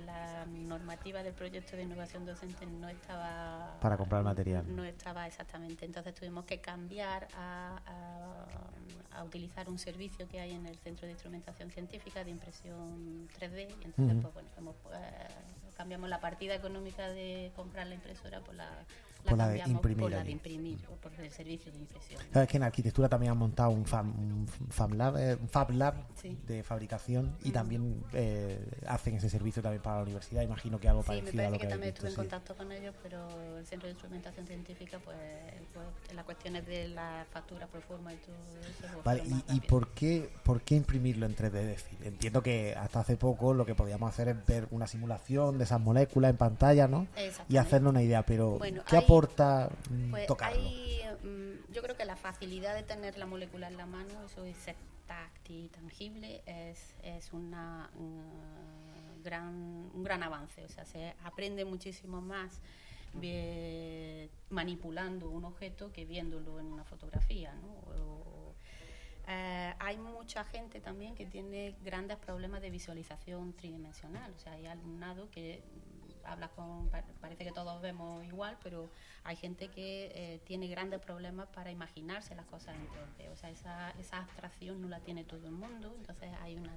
la normativa del proyecto de innovación docente no estaba Para comprar material. No estaba exactamente. Entonces tuvimos que cambiar a, a- a utilizar un servicio que hay en el Centro de Instrumentación Científica de impresión 3D. Y entonces, pues bueno, hemos, eh, cambiamos la partida económica de comprar la impresora por la, Por la de imprimir por la de imprimir, o por el servicio de impresión. Sabes que en arquitectura también han montado un, fam, un Fab Lab, eh, Fab Lab Sí. de fabricación y Mm. también eh, hacen ese servicio también para la universidad. Imagino que algo Sí, me parecido a lo que, que también estuve en contacto con ellos, pero el Centro de Instrumentación Científica, pues, pues las cuestiones de la factura por forma y todo eso. pues, Vale, ¿y, y por, qué, por qué imprimirlo en 3D? Es decir, entiendo que hasta hace poco lo que podíamos hacer es ver una simulación de esas moléculas en pantalla, ¿no? Y hacernos una idea, pero Bueno, ¿qué hay- mm, Pues tocarlo? hay, mm, yo creo que la facilidad de tener la molécula en la mano, eso es táctil, tangible, es, es una, mm, gran, un gran avance. O sea, se aprende muchísimo más manipulando un objeto que viéndolo en una fotografía. ¿no? O- eh, hay mucha gente también que tiene grandes problemas de visualización tridimensional. O sea, hay alumnado que mm, habla con, pa- parece que todos vemos igual, pero hay gente que eh, tiene grandes problemas para imaginarse las cosas en 3D. O sea, esa, esa abstracción no la tiene todo el mundo. Entonces hay una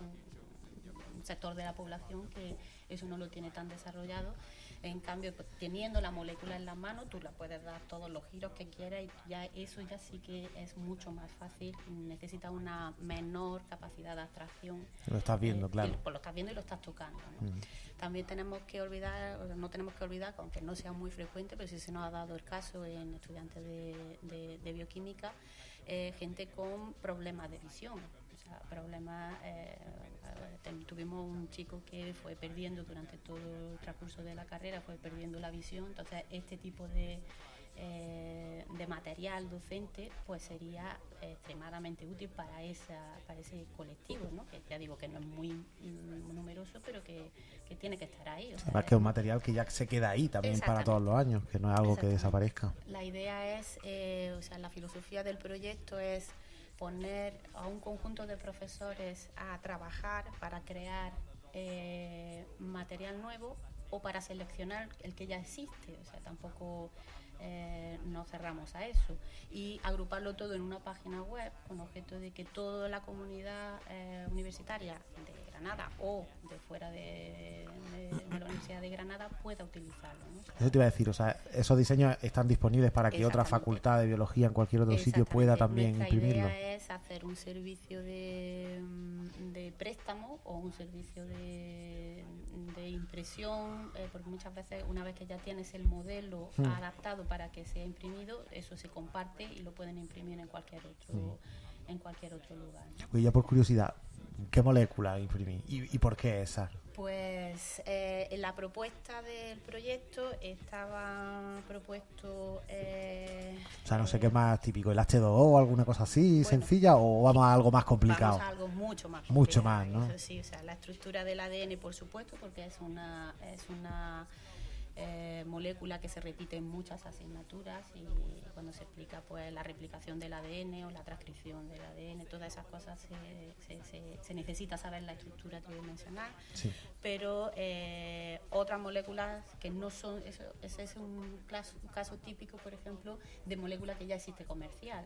un, un sector de la población que eso no lo tiene tan desarrollado. En cambio, pues, teniendo la molécula en la mano, tú la puedes dar todos los giros que quieras y ya eso ya sí que es mucho más fácil. Necesita una menor capacidad de abstracción. Lo estás viendo, Eh, claro. pues, lo estás viendo y lo estás tocando. ¿no? Mm. También tenemos que olvidar, no tenemos que olvidar, aunque no sea muy frecuente, pero sí se nos ha dado el caso en estudiantes de, de- de bioquímica, eh, gente con problemas de visión. Sea, problemas, eh, eh, tuvimos un chico que fue perdiendo durante todo el transcurso de la carrera, fue perdiendo la visión, entonces este tipo de, eh, de material docente pues sería extremadamente útil para esa para ese colectivo ¿no? que ya digo que no es muy mm, numeroso pero que, que tiene que estar ahí o sea, Además que es un material que ya se queda ahí también para todos los años, que no es algo que desaparezca. la idea es, eh, o sea, la filosofía del proyecto es poner a un conjunto de profesores a trabajar para crear eh, material nuevo o para seleccionar el que ya existe. O sea, tampoco eh, nos cerramos a eso. Y agruparlo todo en una página web con objeto de que toda la comunidad eh, universitaria de Granada o de fuera de, de- de la Universidad de Granada pueda utilizarlo. ¿no? Eso te iba a decir, o sea, esos diseños están disponibles para que otra facultad de biología en cualquier otro sitio pueda también Nuestra imprimirlo. idea es hacer un servicio de, de préstamo o un servicio de, de impresión, eh, porque muchas veces una vez que ya tienes el modelo Hmm. adaptado para que sea imprimido, eso se comparte y lo pueden imprimir en cualquier otro, Hmm. en cualquier otro lugar. ¿no? Oye, ya por curiosidad, ¿Qué molécula imprimí? ¿Y, y por qué esa? Pues eh, en la propuesta del proyecto estaba propuesto... Eh, O sea, no sé qué más típico, el H2O o alguna cosa así, sencilla, o vamos a algo más complicado. Vamos a algo mucho más Mucho complicado, más, ¿no? Eso sí, o sea, la estructura del ADN, por supuesto, porque es una, es una eh, molécula que se repite en muchas asignaturas y cuando se explica pues la replicación del ADN o la transcripción del ADN, todas esas cosas se, se- se- se necesita saber la estructura tridimensional. Sí. Pero eh, otras moléculas que no son, eso, ese es un caso, un caso típico, por ejemplo, de molécula que ya existe comercial.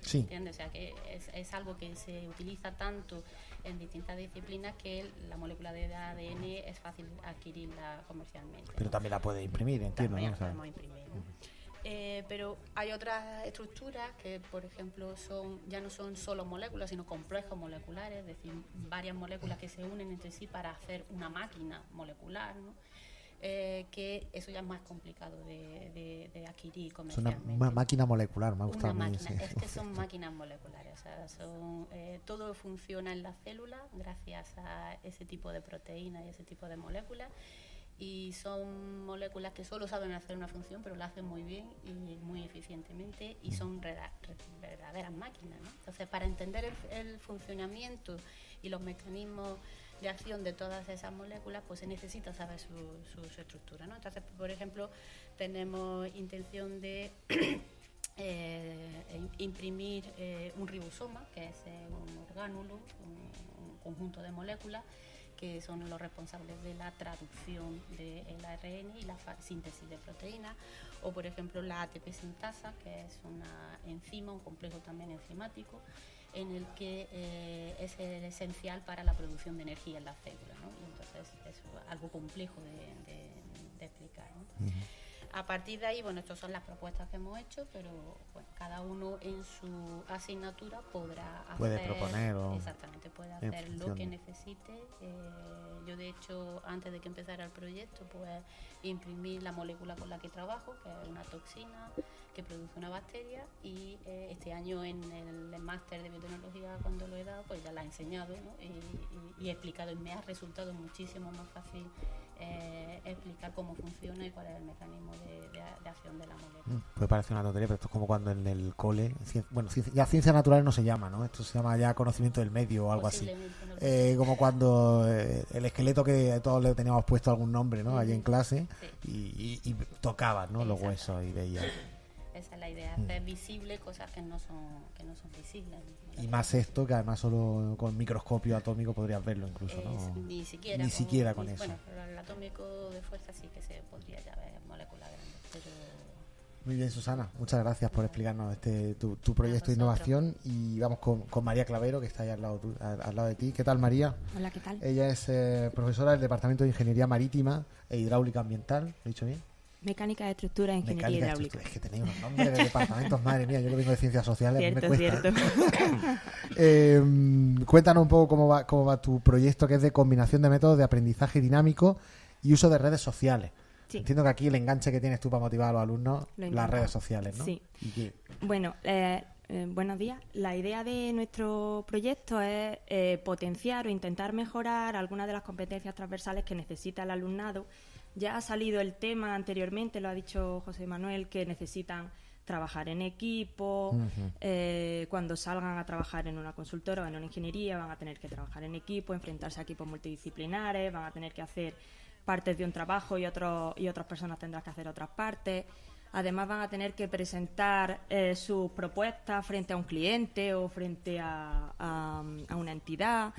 Sí. ¿Entiendes? O sea, que es, es algo que se utiliza tanto en distintas disciplinas que la molécula de ADN es fácil adquirirla comercialmente. Pero también la puede imprimir, entiendo, También sea, podemos imprimir, ¿no? Eh, pero hay otras estructuras que, por ejemplo, son ya no son solo moléculas, sino complejos moleculares, es decir, varias moléculas que se unen entre sí para hacer una máquina molecular, ¿no? Eh, que eso ya es más complicado de, de- de adquirir es una comercialmente. ma- máquina molecular, me ha gustado Una mí, sí. es que son máquinas moleculares, o sea, son, eh, todo funciona en la célula gracias a ese tipo de proteínas y ese tipo de moléculas y son moléculas que solo saben hacer una función pero la hacen muy bien y muy eficientemente y son re- verdaderas máquinas. ¿no? Entonces, para entender el, el funcionamiento y los mecanismos de acción de todas esas moléculas, pues se necesita saber su, estructura. ¿no? Entonces, por ejemplo, tenemos intención de eh, im- imprimir eh, un ribosoma, que es eh, un orgánulo, un, un conjunto de moléculas que son los responsables de la traducción del ARN y la síntesis de proteínas, o por ejemplo la ATP sintasa, que es una enzima, un complejo también enzimático, en el que eh, es esencial para la producción de energía en la célula. ¿no? Y entonces es algo complejo de, de- de explicar. ¿no? A partir de ahí, bueno, estas son las propuestas que hemos hecho, pero bueno, cada uno en su asignatura podrá hacer. Puede proponer o- Exactamente, puede hacer lo que necesite. Eh, yo, de hecho, antes de que empezara el proyecto, pues imprimí la molécula con la que trabajo, que es una toxina que produce una bacteria, y eh, este año en el máster de biotecnología, cuando lo he dado, pues ya la he enseñado ¿no? y, y- y he explicado, y me ha resultado muchísimo más fácil eh, explicar cómo funciona y cuál es el mecanismo de, de- de acción de la molécula. Mm, Puede parecer una tontería, pero esto es como cuando en el cole, bueno, ciencia- ya ciencias naturales no se llama, ¿no? Esto se llama ya conocimiento del medio o algo así. No Eh, como cuando eh, el esqueleto que todos le teníamos puesto algún nombre, ¿no? Allí en clase Sí. y, y, y tocaban, ¿no? Los huesos y veían. Esa es la idea, Mm. hacer visible cosas que no son, que no son visibles. ¿no? Y más esto, que además solo con microscopio atómico podrías verlo incluso, Es- ¿no? ni siquiera Ni siquiera con ni- eso. Bueno, pero el atómico de fuerza sí que se podría ya ver molécula grande, pero Muy bien, Susana. Muchas gracias por explicarnos este tu, tu proyecto de innovación. Y vamos con, con María Clavero, que está ahí al lado, tu- al, al lado de ti. ¿Qué tal, María? Hola, ¿qué tal? Ella es eh, profesora del Departamento de Ingeniería Marítima e Hidráulica Ambiental. ¿Lo he dicho bien? Mecánica de estructura ingeniería Mecánica de hidráulica. estructura. Es que tenéis unos nombres de departamentos, madre mía. Yo que vengo de ciencias sociales, me Cierto, cuesta. cierto. Eh, cuéntanos un poco cómo va, cómo va tu proyecto, que es de combinación de métodos de aprendizaje dinámico y uso de redes sociales. Sí. Entiendo que aquí el enganche que tienes tú para motivar a los alumnos, Lo las redes sociales, ¿no? Sí. Y Bueno, eh, eh, buenos días. La idea de nuestro proyecto es eh, potenciar o intentar mejorar algunas de las competencias transversales que necesita el alumnado. Ya ha salido el tema anteriormente, lo ha dicho José Manuel, que necesitan trabajar en equipo, eh, cuando salgan a trabajar en una consultora o en una ingeniería van a tener que trabajar en equipo, enfrentarse a equipos multidisciplinares, van a tener que hacer partes de un trabajo y, otro, y otras personas tendrán que hacer otras partes. Además van a tener que presentar eh, sus propuestas frente a un cliente o frente a, a- a una entidad.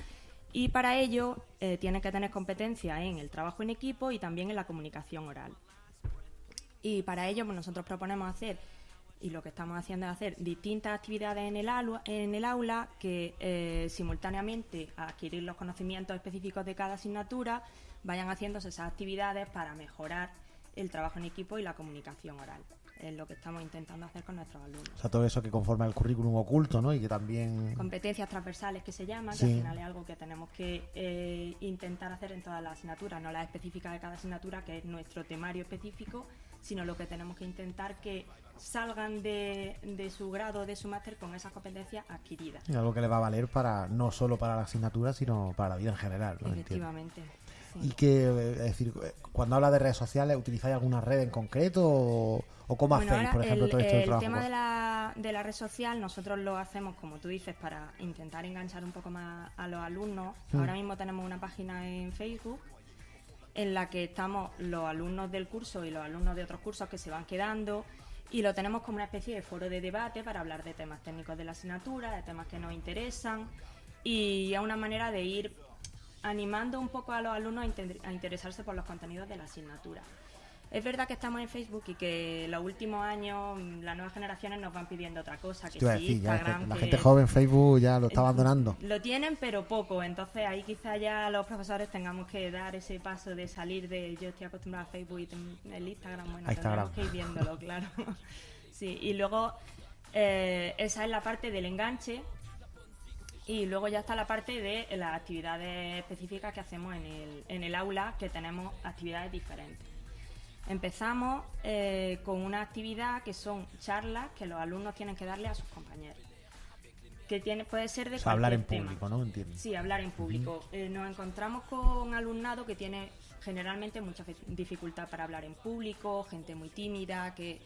Y para ello eh, tienen que tener competencia en el trabajo en equipo y también en la comunicación oral. Y para ello pues nosotros proponemos hacer, y lo que estamos haciendo es hacer distintas actividades en el aula, en el aula que eh, simultáneamente a adquirir los conocimientos específicos de cada asignatura vayan haciéndose esas actividades para mejorar el trabajo en equipo y la comunicación oral. Es lo que estamos intentando hacer con nuestros alumnos. O sea, todo eso que conforma el currículum oculto, ¿no? Y que también... Competencias transversales que se llama, que al final es algo que tenemos que eh, intentar hacer en todas las asignaturas, no las específicas de cada asignatura, que es nuestro temario específico, sino lo que tenemos que intentar que salgan de, de su grado, de su máster con esas competencias adquiridas. y algo que le va a valer para no solo para la asignatura, sino para la vida en general, ¿no? Efectivamente. Y que, eh, es decir, eh, cuando habla de redes sociales, ¿utilizáis alguna red en concreto o, o cómo Bueno, hacéis, por ejemplo, el, todo esto el trabajo? tema de la, de la red social, nosotros lo hacemos, como tú dices, para intentar enganchar un poco más a los alumnos. Mm. Ahora mismo tenemos una página en Facebook en la que estamos los alumnos del curso y los alumnos de otros cursos que se van quedando y lo tenemos como una especie de foro de debate para hablar de temas técnicos de la asignatura, de temas que nos interesan y es una manera de ir animando un poco a los alumnos a, inter- a interesarse por los contenidos de la asignatura. Es verdad que estamos en Facebook y que los últimos años mm, las nuevas generaciones nos van pidiendo otra cosa, que sí, decir, ya, que Instagram, la que- gente joven Facebook ya lo está abandonando. Lo tienen, pero poco. Entonces ahí quizá ya los profesores tengamos que dar ese paso de salir de yo estoy acostumbrada a Facebook y el Instagram. Bueno, Instagram. que ir viéndolo, claro. sí, y luego eh, esa es la parte del enganche. Y luego ya está la parte de las actividades específicas que hacemos en el, en el aula, que tenemos actividades diferentes. Empezamos eh, con una actividad que son charlas que los alumnos tienen que darle a sus compañeros. Que tiene, puede ser de O sea, hablar en tema. público, ¿no? Entiendo. Sí, hablar en público. Eh, nos encontramos con alumnado que tiene generalmente mucha dificultad para hablar en público, gente muy tímida, que,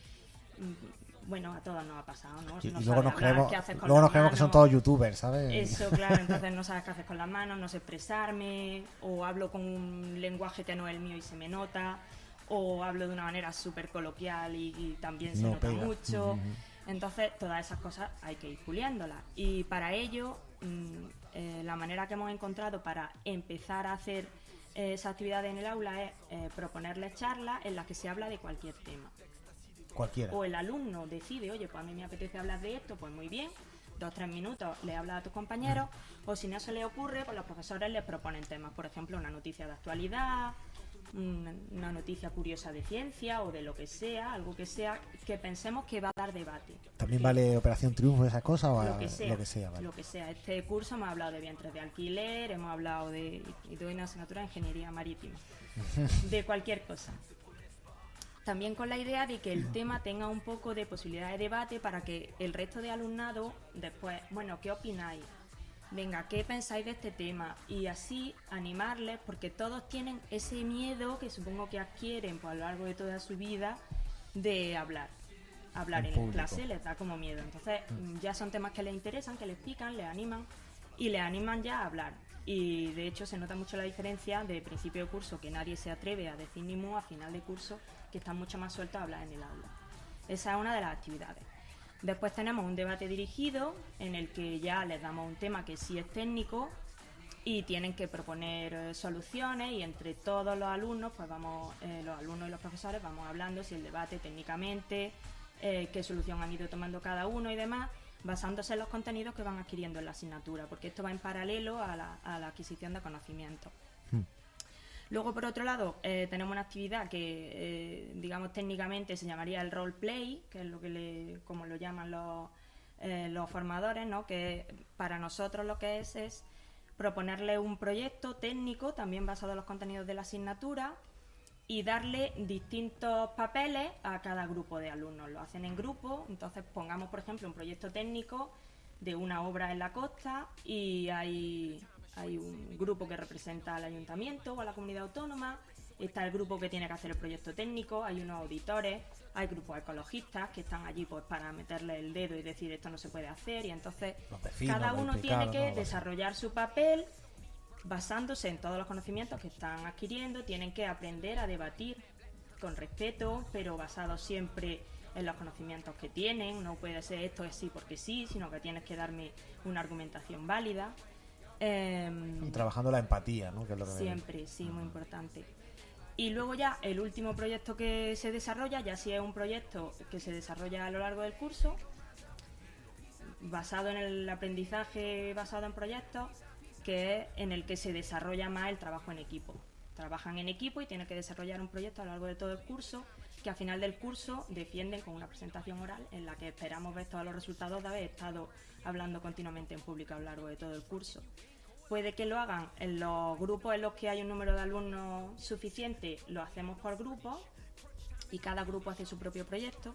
mm, bueno, a todos nos ha pasado, ¿no? Y, No y luego nos creemos, haces luego nos que son todos youtubers, ¿sabes? Eso, claro, entonces no sabes qué hacer con las manos, no sé expresarme, o hablo con un lenguaje que no es el mío y se me nota, o hablo de una manera súper coloquial y, y también se No nota pega. mucho. Entonces, todas esas cosas hay que ir puliéndolas. Y para ello, mm, eh, la manera que hemos encontrado para empezar a hacer eh, esa actividad en el aula es eh, proponerles charlas en las que se habla de cualquier tema Cualquiera. o el alumno decide, oye, pues a mí me apetece hablar de esto, pues muy bien, dos tres minutos le habla a tus compañeros, o si no se le ocurre, pues los profesores les proponen temas, por ejemplo, una noticia de actualidad, un- una noticia curiosa de ciencia o de lo que sea, algo que sea que pensemos que va a dar debate. ¿También vale Operación Triunfo esas cosas o lo que sea, lo que sea? vale. lo que sea. Este curso hemos hablado de vientres de alquiler, hemos hablado de, y doy una asignatura de ingeniería marítima, de cualquier cosa. También con la idea de que el tema tenga un poco de posibilidad de debate para que el resto de alumnado después, bueno, ¿qué opináis? Venga, ¿qué pensáis de este tema? Y así animarles, porque todos tienen ese miedo que supongo que adquieren pues, a lo largo de toda su vida de hablar. Hablar En clase les da como miedo. Entonces, mm, ya son temas que les interesan, que les pican, les animan y les animan ya a hablar. Y de hecho se nota mucho la diferencia de principio de curso, que nadie se atreve a decir ni mu, a final de curso, que están mucho más sueltos a hablar en el aula. Esa es una de las actividades. Después tenemos un debate dirigido en el que ya les damos un tema que sí es técnico y tienen que proponer eh, soluciones y entre todos los alumnos, pues vamos, eh, los alumnos y los profesores vamos hablando si el debate técnicamente, eh, qué solución han ido tomando cada uno y demás, basándose en los contenidos que van adquiriendo en la asignatura, porque esto va en paralelo a la, a la adquisición de conocimiento. Luego, por otro lado, eh, tenemos una actividad que, eh, digamos, técnicamente se llamaría el role play, que es lo que le, como lo llaman los, eh, los formadores, ¿no? Que para nosotros lo que es es proponerle un proyecto técnico, también basado en los contenidos de la asignatura, y darle distintos papeles a cada grupo de alumnos. Lo hacen en grupo, entonces pongamos, por ejemplo, un proyecto técnico de una obra en la costa y hay, hay un grupo que representa al ayuntamiento o a la comunidad autónoma, está el grupo que tiene que hacer el proyecto técnico, hay unos auditores, hay grupos ecologistas que están allí pues para meterle el dedo y decir esto no se puede hacer y entonces vecinos, cada uno tiene que ¿no? desarrollar su papel basándose en todos los conocimientos que están adquiriendo, tienen que aprender a debatir con respeto, pero basado siempre en los conocimientos que tienen. No puede ser esto es sí porque sí, sino que tienes que darme una argumentación válida. Em, Y trabajando la empatía, ¿no? Que es lo que me- Siempre, sí, muy importante. Y luego ya el último proyecto que se desarrolla, ya sí es un proyecto que se desarrolla a lo largo del curso, basado en el aprendizaje basado en proyectos, que es en el que se desarrolla más el trabajo en equipo. trabajan en equipo y tienen que desarrollar un proyecto a lo largo de todo el curso que al final del curso defienden con una presentación oral en la que esperamos ver todos los resultados de haber estado hablando continuamente en público a lo largo de todo el curso. Puede que lo hagan en los grupos en los que hay un número de alumnos suficiente, lo hacemos por grupo y cada grupo hace su propio proyecto.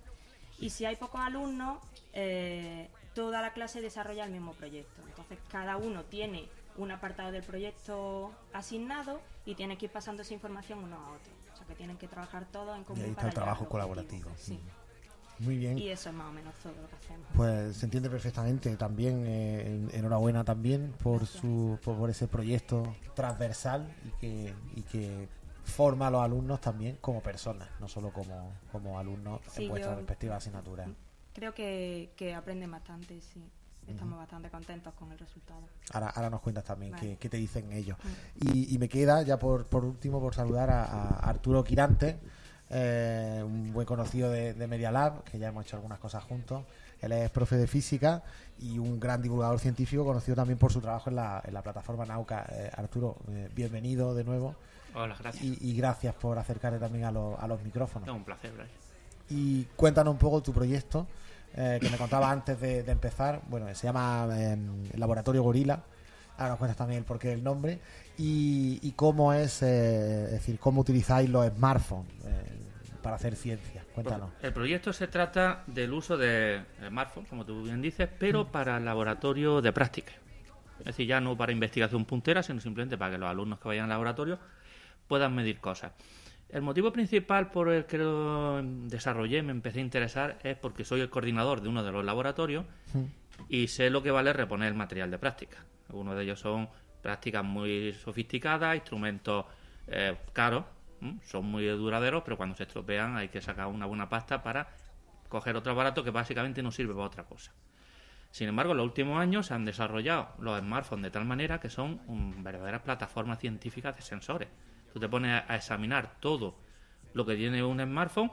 Y si hay pocos alumnos, eh, toda la clase desarrolla el mismo proyecto. Entonces cada uno tiene un apartado del proyecto asignado y tiene que ir pasando esa información uno a otro. O sea que tienen que trabajar todos en común. Y ahí está para el trabajo colaborativo. Sí. Muy bien. Y eso es más o menos todo lo que hacemos. Pues se entiende perfectamente. También eh, en- enhorabuena también por Gracias. su por, por ese proyecto transversal y que, y que forma a los alumnos también como personas, no solo como, como alumnos Sí, en vuestras yo- respectivas asignaturas. Creo que, que aprenden bastante, sí. Estamos bastante contentos con el resultado. Ahora, ahora nos cuentas también Vale. qué, qué te dicen ellos. Y, y me queda ya por, por último por saludar a, a Arturo Quirante, eh, un buen conocido de, de Media Lab, que ya hemos hecho algunas cosas juntos. Él es profe de física y un gran divulgador científico, conocido también por su trabajo en la, en la plataforma Nauca. Eh, Arturo, eh, bienvenido de nuevo Hola, gracias. y, y gracias por acercarte también a, los- a los micrófonos. Es un placer, Brian. Y cuéntanos un poco tu proyecto, que me contaba antes de, de empezar. Bueno, se llama eh, Laboratorio Gorila. Ahora nos cuentas también el porqué del nombre. Y, y cómo es, eh, es decir, cómo utilizáis los smartphones eh, para hacer ciencia. Cuéntanos. El proyecto se trata del uso de smartphones, como tú bien dices, pero para el laboratorio de práctica. Es decir, ya no para investigación puntera, sino simplemente para que los alumnos que vayan al laboratorio puedan medir cosas. El motivo principal por el que lo desarrollé, me empecé a interesar, es porque soy el coordinador de uno de los laboratorios y sé lo que vale reponer el material de práctica. Algunos de ellos son prácticas muy sofisticadas, instrumentos eh, caros, son muy duraderos, pero cuando se estropean hay que sacar una buena pasta para coger otro aparato que básicamente no sirve para otra cosa. Sin embargo, en los últimos años se han desarrollado los smartphones de tal manera que son verdaderas plataformas científicas de sensores. Tú te pones a examinar todo lo que tiene un smartphone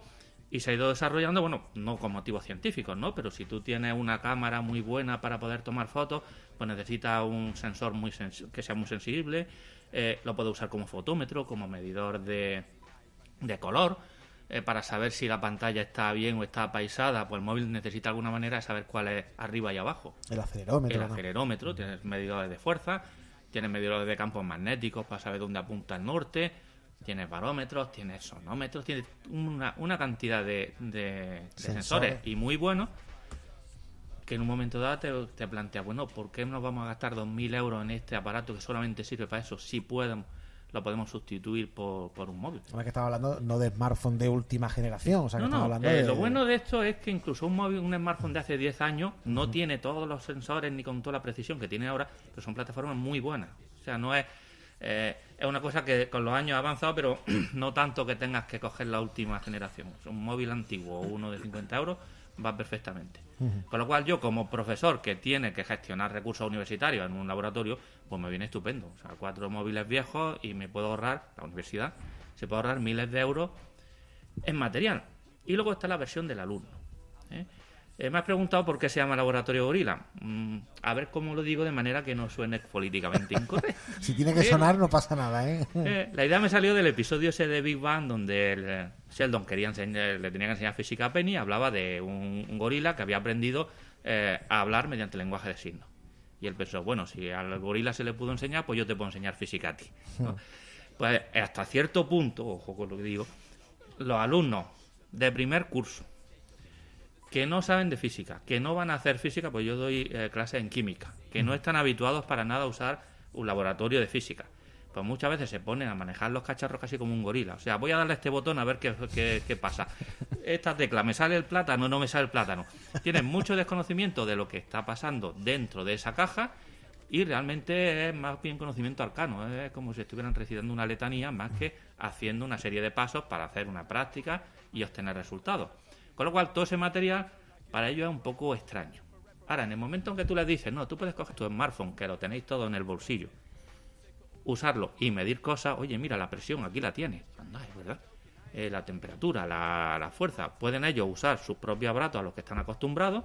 y se ha ido desarrollando, bueno, no con motivos científicos, ¿no? Pero si tú tienes una cámara muy buena para poder tomar fotos, pues necesitas un sensor muy que sea muy sensible, eh, lo puedes usar como fotómetro, como medidor de, de color, eh, para saber si la pantalla está bien o está apaisada, pues el móvil necesita alguna manera de saber cuál es arriba y abajo. El acelerómetro. El ¿no? acelerómetro, tienes medidores de fuerza, tienes medidores de campos magnéticos para saber dónde apunta el norte, tienes barómetros, tienes sonómetros, tienes una, una cantidad de, de- de Sensores. y muy buenos que en un momento dado te, te planteas, bueno, ¿por qué nos vamos a gastar 2.000 euros en este aparato que solamente sirve para eso? Si pueden, lo podemos sustituir por, por un móvil. Además que estaba hablando no de smartphone de última generación, o sea que No, estamos no, hablando eh, de... lo bueno de esto es que incluso un móvil, un smartphone de hace 10 años no tiene todos los sensores ni con toda la precisión que tiene ahora, pero son plataformas muy buenas. O sea, no es... eh, es una cosa que con los años ha avanzado, pero no tanto que tengas que coger la última generación. Un móvil antiguo o uno de 50 euros va perfectamente. Con lo cual yo como profesor que tiene que gestionar recursos universitarios en un laboratorio, pues me viene estupendo. O sea, cuatro móviles viejos y me puedo ahorrar, la universidad, se puede ahorrar miles de euros en material. Y luego está la versión del alumno. ¿eh? Eh, me has preguntado por qué se llama Laboratorio Gorila. Mm, a ver cómo lo digo de manera que no suene políticamente incorrecto. Si tiene que sonar no pasa nada, ¿eh? Eh, la idea me salió del episodio ese de Big Bang donde el, eh, Sheldon quería enseñar- le tenía que enseñar física a Penny. Hablaba de un, un gorila que había aprendido eh, a hablar mediante lenguaje de signos. Y él pensó, bueno, si al gorila se le pudo enseñar, pues yo te puedo enseñar física a ti. ¿no? Pues hasta cierto punto, ojo con lo que digo, los alumnos de primer curso que no saben de física, que no van a hacer física, pues yo doy eh, clases en química, que no están habituados para nada a usar un laboratorio de física. Pues muchas veces se ponen a manejar los cacharros casi como un gorila. O sea, voy a darle este botón a ver qué, qué- qué pasa. Esta tecla, ¿me sale el plátano? No me sale el plátano. Tienen mucho desconocimiento de lo que está pasando dentro de esa caja y realmente es más bien conocimiento arcano. Es como si estuvieran recitando una letanía más que haciendo una serie de pasos para hacer una práctica y obtener resultados. Con lo cual, todo ese material para ellos es un poco extraño. Ahora, en el momento en que tú les dices, no, tú puedes coger tu smartphone, que lo tenéis todo en el bolsillo, usarlo y medir cosas, oye, mira, la presión aquí la tienes, anda, es verdad. Eh, la temperatura, la, fuerza, pueden ellos usar sus propios aparatos a los que están acostumbrados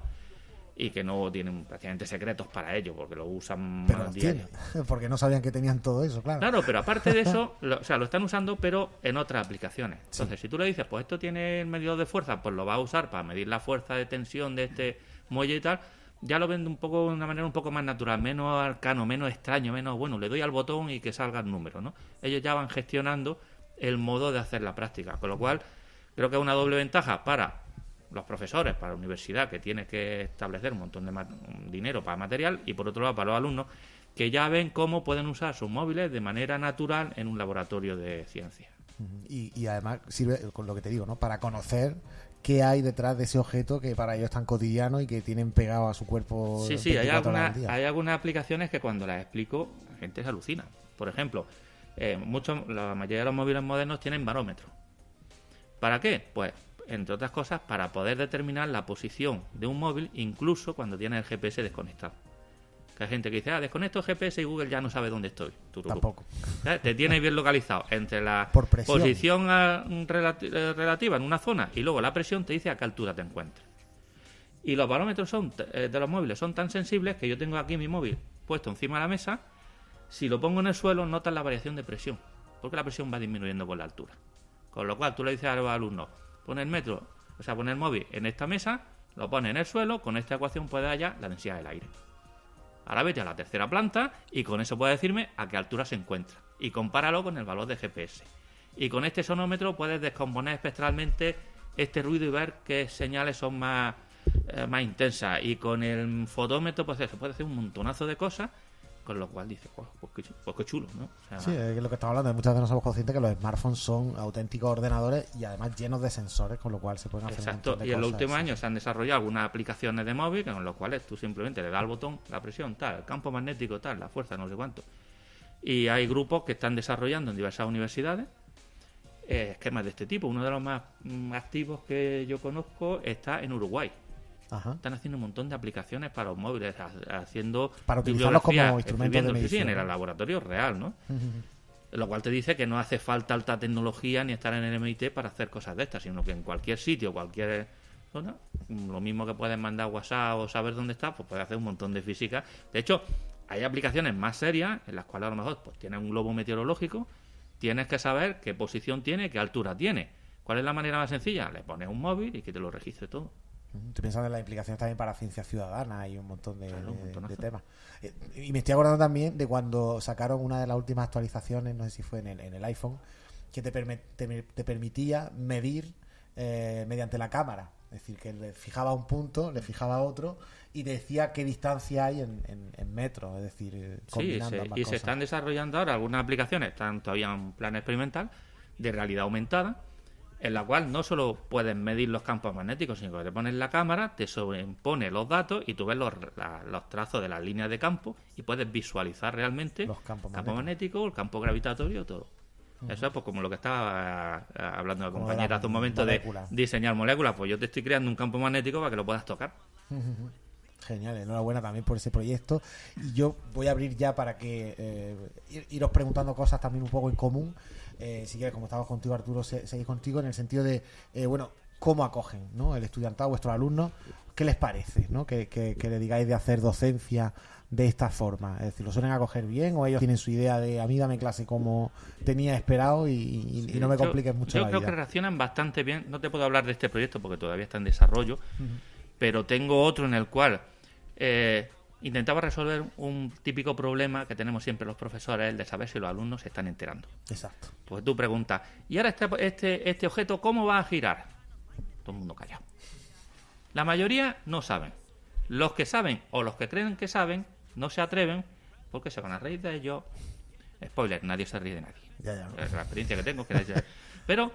y que no tienen prácticamente secretos para ello, porque lo usan Pero los tienen, porque no sabían que tenían todo eso, claro. Claro, pero aparte de eso, lo, o sea, lo están usando, pero en otras aplicaciones. Entonces, si tú le dices, pues esto tiene el medidor de fuerza, pues lo va a usar para medir la fuerza de tensión de este muelle y tal, ya lo ven un poco, de una manera un poco más natural, menos arcano, menos extraño, menos, bueno, le doy al botón y que salga el número, ¿no? Ellos ya van gestionando el modo de hacer la práctica, con lo cual creo que es una doble ventaja para los profesores, para la universidad, que tiene que establecer un montón de dinero para material, y por otro lado para los alumnos, que ya ven cómo pueden usar sus móviles de manera natural en un laboratorio de ciencia. Y, y además sirve, con lo que te digo, ¿no? Para conocer qué hay detrás de ese objeto que para ellos es tan cotidiano y que tienen pegado a su cuerpo. Sí, sí, hay, 24 horas alguna- hay algunas aplicaciones que cuando las explico la gente se alucina. Por ejemplo, eh, muchos, la mayoría de los móviles modernos tienen barómetro. ¿Para qué? Pues, entre otras cosas, para poder determinar la posición de un móvil incluso cuando tiene el GPS desconectado. Que hay gente que dice, ah, desconecto el GPS y Google ya no sabe dónde estoy. Tururupu. Tampoco. ¿Sabes? Te tiene bien localizado entre la Por posición ah, relati- eh, relativa en una zona y luego la presión te dice a qué altura te encuentres. Y los barómetros son eh, de los móviles son tan sensibles que yo tengo aquí mi móvil puesto encima de la mesa. Si lo pongo en el suelo, notas la variación de presión, porque la presión va disminuyendo con la altura. Con lo cual tú le dices a los alumnos, pon el metro, o sea, pon el móvil en esta mesa, lo pone en el suelo, con esta ecuación puedes hallar la densidad del aire. Ahora vete a la tercera planta y con eso puedes decirme a qué altura se encuentra. Y compáralo con el valor de GPS. Y con este sonómetro puedes descomponer espectralmente este ruido y ver qué señales son más, eh, más intensas. Y con el fotómetro pues, se puede hacer un montonazo de cosas, con lo cual dices, "Guau, pues, qué, pues qué chulo, ¿no? O sea, Sí, es lo que estamos hablando, muchas veces no somos conscientes que los smartphones son auténticos ordenadores y además llenos de sensores, con lo cual se pueden hacer Exacto, de y en los últimos sí. años se han desarrollado algunas aplicaciones de móvil con los cuales tú simplemente le das al botón, la presión, tal, el campo magnético, tal, la fuerza, no sé cuánto. Y hay grupos que están desarrollando en diversas universidades eh, esquemas de este tipo. Uno de los más mm, activos que yo conozco está en Uruguay. Ajá. Están haciendo un montón de aplicaciones para los móviles, ha- haciendo Para utilizarlos como instrumentos de escribiendo, sí, en el laboratorio real, ¿no? Lo cual te dice que no hace falta alta tecnología ni estar en el MIT para hacer cosas de estas, sino que en cualquier sitio, cualquier zona, lo mismo que puedes mandar WhatsApp o saber dónde está, pues puedes hacer un montón de física. De hecho, hay aplicaciones más serias en las cuales a lo mejor pues tienes un globo meteorológico, tienes que saber qué posición tiene, qué altura tiene. ¿Cuál es la manera más sencilla? Le pones un móvil y que te lo registre todo. Estoy pensando en las implicaciones también para ciencia ciudadana y un montón de, Claro, un de- montonazo. de temas. Eh, Y me estoy acordando también de cuando sacaron una de las últimas actualizaciones, no sé si fue en el, en el iPhone, que te, perme- te, te permitía medir eh, mediante la cámara. Es decir, que le fijaba un punto, le fijaba otro y decía qué distancia hay en, en- en metros. Es decir, eh, Sí, combinando se- ambas y se están desarrollando ahora algunas aplicaciones, están todavía en plan experimental, de realidad aumentada, en la cual no solo puedes medir los campos magnéticos, sino que te pones la cámara, te sobreimpone los datos y tú ves los, la- los trazos de las líneas de campo y puedes visualizar realmente Los campos el campo magnéticos. magnético, el campo gravitatorio, todo. Eso es pues, como lo que estaba eh, hablando la compañera la hace un momento de diseñar moléculas. Pues yo te estoy creando un campo magnético para que lo puedas tocar. Genial, enhorabuena también por ese proyecto. Y yo voy a abrir ya para que eh, ir- iros preguntando cosas también un poco en común. Eh, si quieres, como estamos contigo, Arturo, se- seguir contigo en el sentido de, eh, bueno, cómo acogen ¿no? el estudiantado, vuestros alumnos, qué les parece ¿no? que, que- que le digáis de hacer docencia de esta forma. Es decir, ¿lo suelen acoger bien o ellos tienen su idea de a mí dame clase como tenía esperado y, y- y no me Yo- compliques mucho Yo la creo vida? que reaccionan bastante bien. No te puedo hablar de este proyecto porque todavía está en desarrollo, pero tengo otro en el cual eh, intentaba resolver un típico problema que tenemos siempre los profesores, el de saber si los alumnos se están enterando. Exacto. Pues tú preguntas, ¿y ahora este, este, este objeto cómo va a girar? Todo el mundo callado. La mayoría no saben. Los que saben o los que creen que saben no se atreven porque se van a reír de ellos. Spoiler, nadie se ríe de nadie. Ya, ya. Es la experiencia que tengo. Que Pero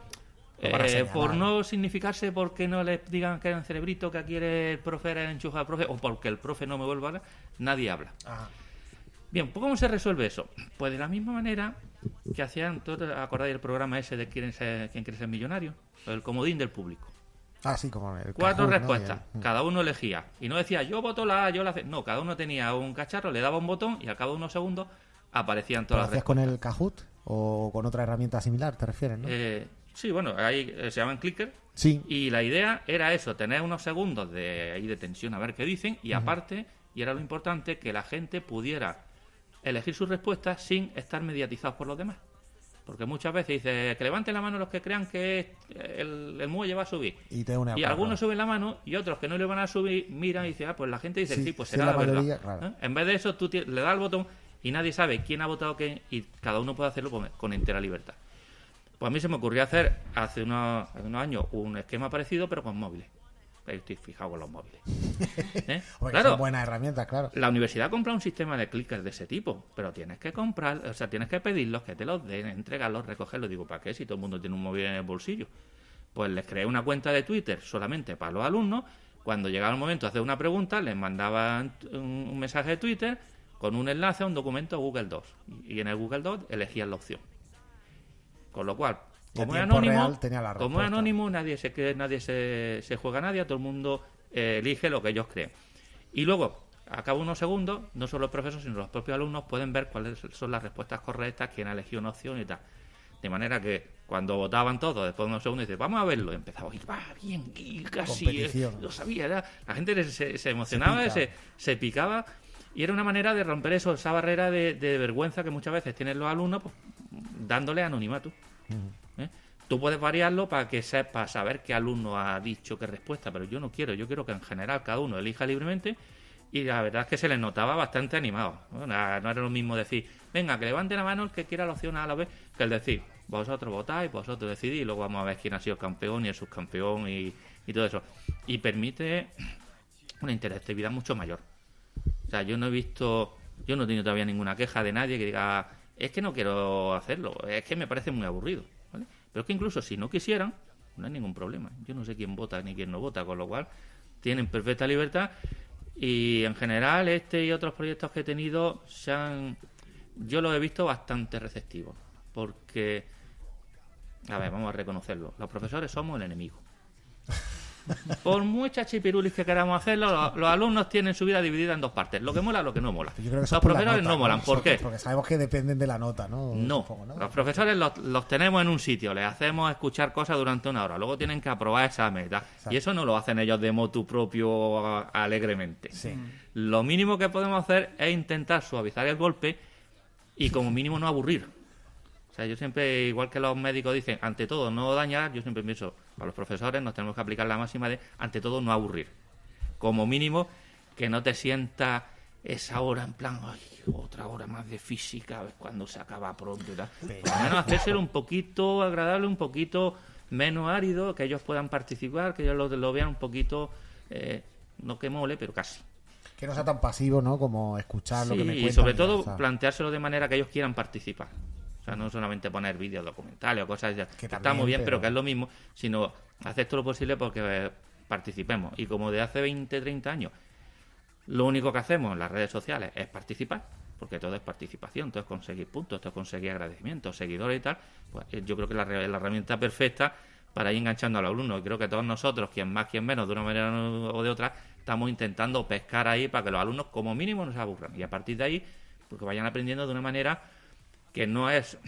eh, por no significarse porque no les digan que eran cerebrito, que aquí el profe era enchufado al profe, o porque el profe no me vuelva a hablar, nadie habla. Ajá. Bien, pues ¿cómo se resuelve eso? Pues de la misma manera que hacían, ¿tú te acordáis del programa ese de quién, ser, quién quiere ser millonario? El comodín del público. Ah, sí, como el Cuatro respuestas, el- cada uno elegía. Y no decía, yo voto la A, yo la C. No, cada uno tenía un cacharro, le daba un botón y al cabo de unos segundos aparecían ¿Lo todas las hacías con respuestas. el Kahoot o con otra herramienta similar, te refieres, no? Eh, Sí, bueno, ahí eh, se llaman clicker. Sí. Y la idea era eso, tener unos segundos de, ahí de tensión a ver qué dicen y aparte, y era lo importante, que la gente pudiera elegir sus respuestas sin estar mediatizados por los demás. Porque muchas veces dice que levanten la mano los que crean que el, el muelle va a subir. Y te algunos suben la mano y otros que no le van a subir miran y dicen, ah, pues la gente dice, Sí, sí, pues sí, será la verdad. claro. ¿Eh? En vez de eso, tú le das al botón y nadie sabe quién ha votado qué y cada uno puede hacerlo con, con entera libertad. Pues a mí se me ocurrió hacer hace unos, hace unos años un esquema parecido, pero con móviles. Ahí Estoy fijado con los móviles. ¿Eh? Claro, son buenas herramientas, claro. la universidad compra un sistema de clickers de ese tipo, pero tienes que comprar, o sea, tienes que pedirlos, que te los den, entregarlos, recogerlos. Digo, ¿para qué? Si todo el mundo tiene un móvil en el bolsillo. Pues les creé una cuenta de Twitter solamente para los alumnos. Cuando llegaba el momento de hacer una pregunta, les mandaban un, un mensaje de Twitter con un enlace a un documento Google Docs. Y en el Google Docs elegían la opción. Con lo cual, como es anónimo, como es anónimo, nadie se cree, nadie se, se juega a nadie, todo el mundo eh, elige lo que ellos creen. Y luego, a cabo de unos segundos, no solo los profesores, sino los propios alumnos pueden ver cuáles son las respuestas correctas, quién ha elegido una opción y tal. De manera que cuando votaban todos, después de unos segundos, dice, vamos a verlo. Y empezaba, y va bien, y casi, eh, lo sabía. ya. La gente se, se emocionaba, se, se picaba. Y era una manera de romper eso, esa barrera de, de vergüenza que muchas veces tienen los alumnos, pues, dándole anonimato. ¿eh? Tú puedes variarlo para que sepas saber qué alumno ha dicho qué respuesta, pero yo no quiero. Yo quiero que en general cada uno elija libremente y la verdad es que se les notaba bastante animado. No, era lo mismo decir, venga, que levante la mano el que quiera la opción A a la B, que el decir, vosotros votáis, vosotros decidís y luego vamos a ver quién ha sido el campeón y el subcampeón y, y todo eso. Y permite una interactividad mucho mayor. O sea, yo no he visto, yo no he tenido todavía ninguna queja de nadie que diga, es que no quiero hacerlo, es que me parece muy aburrido. ¿vale? Pero es que incluso si no quisieran, no hay ningún problema. Yo no sé quién vota ni quién no vota, con lo cual tienen perfecta libertad. Y en general, este y otros proyectos que he tenido, se han, yo los he visto bastante receptivos. Porque, a ver, vamos a reconocerlo, los profesores somos el enemigo. Por muchas chipirulis que queramos hacerlo, los, los alumnos tienen su vida dividida en dos partes, lo que mola lo que no mola. Yo creo que Los profesores nota, no molan, ¿por qué? Porque sabemos que dependen de la nota, ¿no? No, Supongo, los profesores los, los tenemos en un sitio, les hacemos escuchar cosas durante una hora, luego tienen que aprobar y tal. Y eso no lo hacen ellos de motu propio alegremente. Sí. Lo mínimo que podemos hacer es intentar suavizar el golpe y como mínimo no aburrir. O sea, yo siempre, igual que los médicos dicen, ante todo no dañar, yo siempre pienso, a los profesores nos tenemos que aplicar la máxima de, ante todo no aburrir. Como mínimo, que no te sientas esa hora en plan, ay, otra hora más de física, a ver cuándo se acaba pronto y tal. Por menos hacérselo un poquito agradable, un poquito menos árido, que ellos puedan participar, que ellos lo, lo vean un poquito, eh, no que mole, pero casi. Que no sea tan pasivo, ¿no? Como escuchar lo que me cuentan. y sobre todo planteárselo de manera que ellos quieran participar. O sea, no solamente poner vídeos documentales o cosas que está muy bien, pero... pero- que es lo mismo, sino hacer todo lo posible porque eh, participemos. Y como de hace 20, 30 años, lo único que hacemos en las redes sociales es participar, porque todo es participación, todo es conseguir puntos, todo es conseguir agradecimientos, seguidores y tal, pues eh, yo creo que la, la herramienta perfecta para ir enganchando al alumno. Y creo que todos nosotros, quien más, quien menos, de una manera o de otra, estamos intentando pescar ahí para que los alumnos como mínimo no se aburran. Y a partir de ahí, pues que vayan aprendiendo de una manera que no es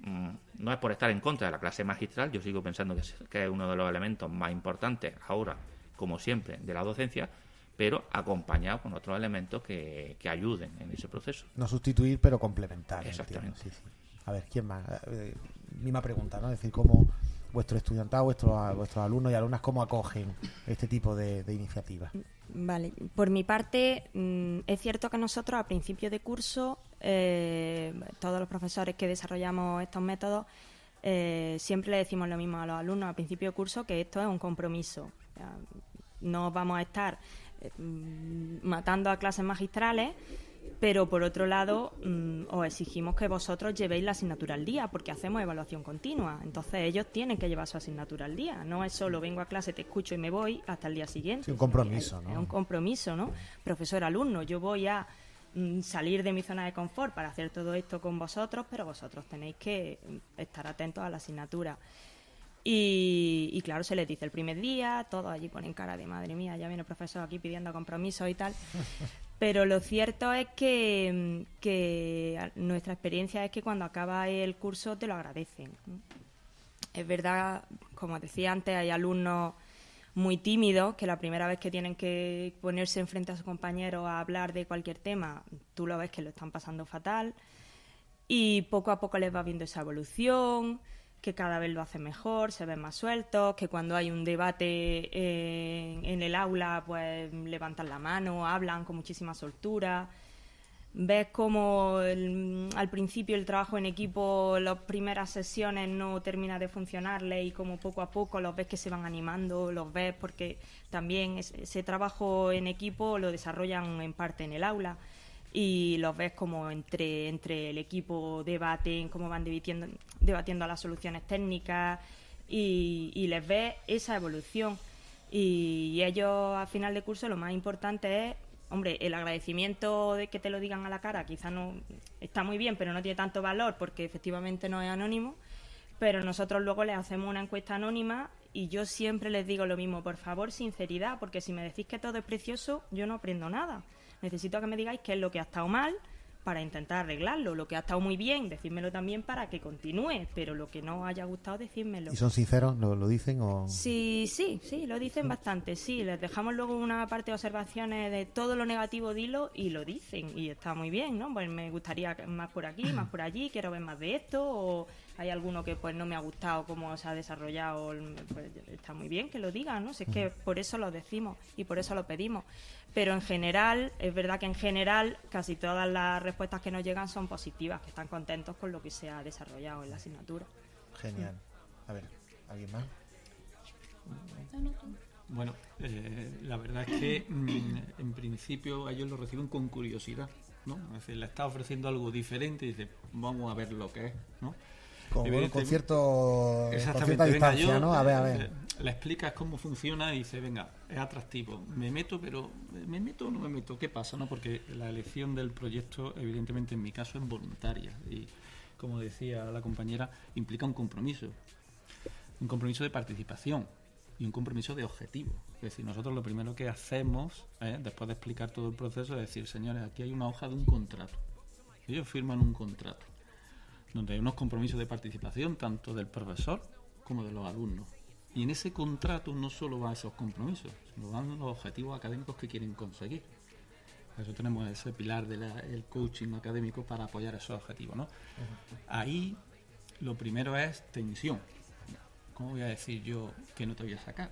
mm, no es por estar en contra de la clase magistral, yo sigo pensando que es, que es uno de los elementos más importantes ahora, como siempre, de la docencia, pero acompañado con otros elementos que, que ayuden en ese proceso. No sustituir, pero complementar. Exactamente. entiendo, sí, sí. A ver, ¿quién más? Eh, misma pregunta, ¿no? Es decir, cómo vuestro estudiantado, vuestros, vuestros alumnos y alumnas, cómo acogen este tipo de, iniciativas. Vale, por mi parte, mm, es cierto que nosotros a principio de curso, eh, todos los profesores que desarrollamos estos métodos, eh, siempre le decimos lo mismo a los alumnos a principio de curso, que esto es un compromiso. No vamos a estar eh, mm, matando a clases magistrales, pero por otro lado, mm, os exigimos que vosotros llevéis la asignatura al día, porque hacemos evaluación continua. Entonces ellos tienen que llevar su asignatura al día. No es solo vengo a clase, te escucho y me voy hasta el día siguiente. Sí, un compromiso, Es- ¿no? Es un compromiso, ¿no? Profesor-alumno, yo voy a mm, salir de mi zona de confort para hacer todo esto con vosotros, pero vosotros tenéis que mm, estar atentos a la asignatura. Y, y claro, se les dice el primer día, todos allí ponen cara de madre mía, ya viene el profesor aquí pidiendo compromisos y tal. Pero lo cierto es que, nuestra experiencia es que cuando acaba el curso te lo agradecen. Es verdad, como decía antes, hay alumnos muy tímidos que la primera vez que tienen que ponerse enfrente a sus compañeros a hablar de cualquier tema, tú lo ves que lo están pasando fatal y poco a poco les va viendo esa evolución, que cada vez lo hacen mejor, se ven más sueltos, que cuando hay un debate eh, en el aula pues levantan la mano, hablan con muchísima soltura. Ves como el- al principio el trabajo en equipo, las primeras sesiones no termina de funcionarle y como poco a poco los ves que se van animando, los ves porque también es- ese trabajo en equipo lo desarrollan en parte en el aula y los ves como entre, entre el equipo debaten, cómo van debatiendo, debatiendo las soluciones técnicas y, les ves esa evolución. Y, y ellos a final de curso lo más importante es, hombre, el agradecimiento de que te lo digan a la cara, quizá no está muy bien, pero no tiene tanto valor porque efectivamente no es anónimo. Pero nosotros luego les hacemos una encuesta anónima y yo siempre les digo lo mismo, por favor, sinceridad, porque si me decís que todo es precioso, yo no aprendo nada. Necesito que me digáis qué es lo que ha estado mal para intentar arreglarlo. Lo que ha estado muy bien, decídmelo también para que continúe, pero lo que no haya gustado, decídmelo. ¿Y son sinceros? ¿Lo, lo dicen o...? Sí, sí, sí, lo dicen bastante, sí. Les dejamos luego una parte de observaciones de todo lo negativo, dilo, y lo dicen. Y está muy bien, ¿no? Pues me gustaría más por aquí, más por allí, quiero ver más de esto, o hay alguno que pues no me ha gustado cómo se ha desarrollado, pues está muy bien que lo digan, ¿no? Si es que por eso lo decimos y por eso lo pedimos. Pero en general, es verdad que en general casi todas las respuestas que nos llegan son positivas, que están contentos con lo que se ha desarrollado en la asignatura. Genial. A ver, ¿alguien más? Bueno, eh, la verdad es que mm, en principio ellos lo reciben con curiosidad, ¿no? Es decir, le está ofreciendo algo diferente y dice, vamos a ver lo que es, ¿no? Con, con cierto, con cierta distancia, yo, ¿no? A ver, a eh, ver. Le explicas cómo funciona y dice, venga, es atractivo. Me meto, pero ¿me meto o no me meto? ¿Qué pasa? no Porque la elección del proyecto, evidentemente en mi caso, es voluntaria. Y como decía la compañera, implica un compromiso. Un compromiso de participación y un compromiso de objetivo. Es decir, nosotros lo primero que hacemos, ¿eh? después de explicar todo el proceso, es decir, señores, aquí hay una hoja de un contrato. Ellos firman un contrato donde hay unos compromisos de participación tanto del profesor como de los alumnos. Y en ese contrato no solo van esos compromisos, sino van los objetivos académicos que quieren conseguir. Por eso tenemos ese pilar del coaching académico para apoyar esos objetivos. ¿no? Ahí lo primero es tensión. ¿Cómo voy a decir yo que no te voy a sacar?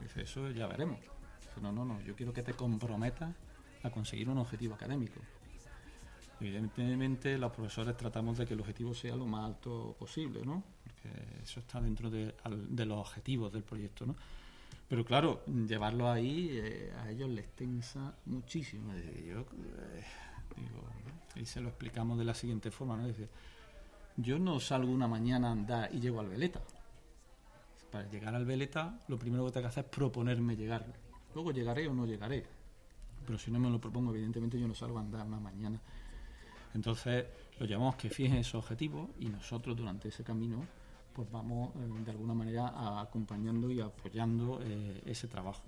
Dice, eso ya veremos. Dice, no, no, no, yo quiero que te comprometas a conseguir un objetivo académico. Evidentemente los profesores tratamos de que el objetivo sea lo más alto posible, ¿no? Porque eso está dentro de, de los objetivos del proyecto, ¿no? Pero claro, llevarlo ahí eh, a ellos les tensa muchísimo. Y yo, eh, digo, y se lo explicamos de la siguiente forma, ¿no? Dice, yo no salgo una mañana a andar y llego al Veleta. Para llegar al Veleta, lo primero que tengo que hacer es proponerme llegar. Luego llegaré o no llegaré. Pero si no me lo propongo, evidentemente yo no salgo a andar una mañana. Entonces, lo llamamos que fijen esos objetivos y nosotros durante ese camino pues vamos eh, de alguna manera acompañando y apoyando eh, ese trabajo.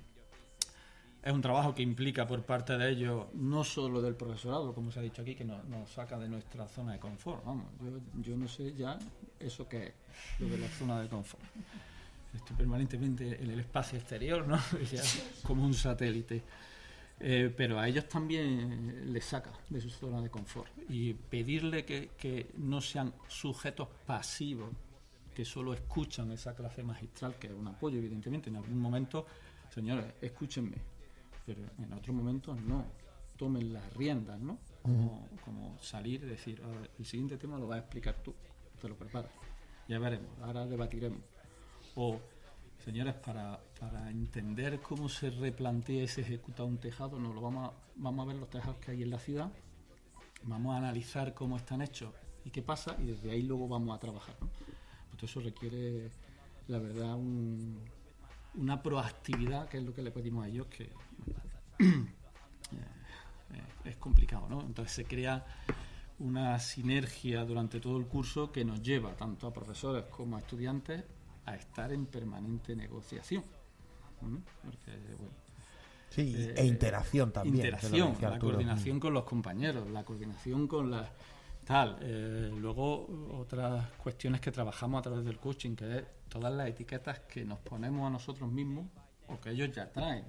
Es un trabajo que implica por parte de ellos, no solo del profesorado, como se ha dicho aquí, que nos, nos saca de nuestra zona de confort. Vamos, yo, yo no sé ya eso qué es, lo de la zona de confort. Estoy permanentemente en el espacio exterior, ¿no? Como un satélite. Eh, pero a ellos también les saca de su zona de confort. Y pedirle que, que no sean sujetos pasivos, que solo escuchan esa clase magistral, que es un apoyo, evidentemente. En algún momento, señores, escúchenme. Pero en otros momentos no. Tomen las riendas, ¿no? Como, como salir y decir, "A ver, el siguiente tema lo vas a explicar tú, te lo preparas. Ya veremos, ahora debatiremos. O, señores, para, para entender cómo se replantea y se ejecuta un tejado, no lo vamos a, vamos a ver los tejados que hay en la ciudad, vamos a analizar cómo están hechos y qué pasa, y desde ahí luego vamos a trabajar. ¿no? Pues eso requiere, la verdad, un- una proactividad, que es lo que le pedimos a ellos, que eh, es complicado, ¿no? Entonces se crea una sinergia durante todo el curso que nos lleva tanto a profesores como a estudiantes a estar en permanente negociación. ¿Mm? Porque, bueno, Sí, eh, e interacción también. interacción, la coordinación con los compañeros, la coordinación con las tal. Eh, luego, otras cuestiones que trabajamos a través del coaching, que es todas las etiquetas que nos ponemos a nosotros mismos o que ellos ya traen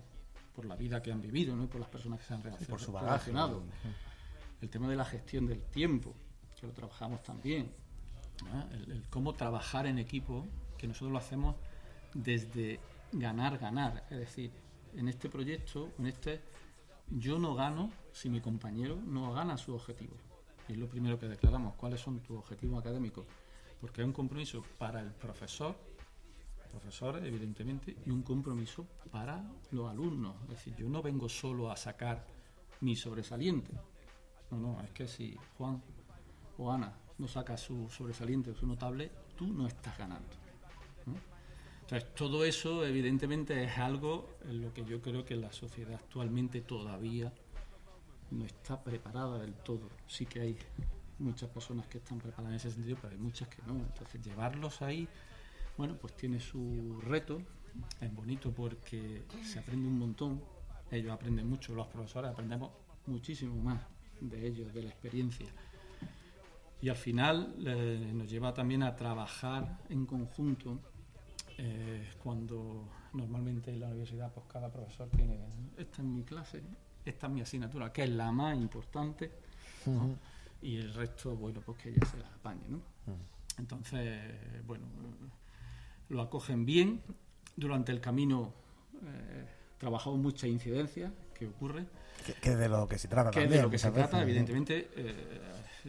por la vida que han vivido ¿no? y por las personas que se han relacionado. por su bagaje. relacionado. El tema de la gestión del tiempo, que lo trabajamos también. ¿no? El, el cómo trabajar en equipo, que nosotros lo hacemos desde ganar, ganar. Es decir, en este proyecto, en este, yo no gano si mi compañero no gana su objetivo. Y es lo primero que declaramos, cuáles son tus objetivos académicos. Porque hay un compromiso para el profesor, profesores, evidentemente, y un compromiso para los alumnos. Es decir, yo no vengo solo a sacar mi sobresaliente. No, no, es que si Juan o Ana no saca su sobresaliente o su notable, tú no estás ganando. Entonces, todo eso, evidentemente, es algo en lo que yo creo que la sociedad actualmente todavía no está preparada del todo. Sí que hay muchas personas que están preparadas en ese sentido, pero hay muchas que no. Entonces, llevarlos ahí, bueno, pues tiene su reto. Es bonito porque se aprende un montón. Ellos aprenden mucho, los profesores aprendemos muchísimo más de ellos, de la experiencia. Y al final eh, nos lleva también a trabajar en conjunto eh, cuando normalmente en la universidad pues cada profesor tiene esta es mi clase, esta es mi asignatura, que es la más importante, ¿no? y el resto, bueno, pues que ella se las apañe, ¿no? Entonces, bueno, lo acogen bien. Durante el camino eh, trabajamos muchas incidencias que ocurre, Que, que de lo que se trata que también. de lo que se trata, evidentemente. eh,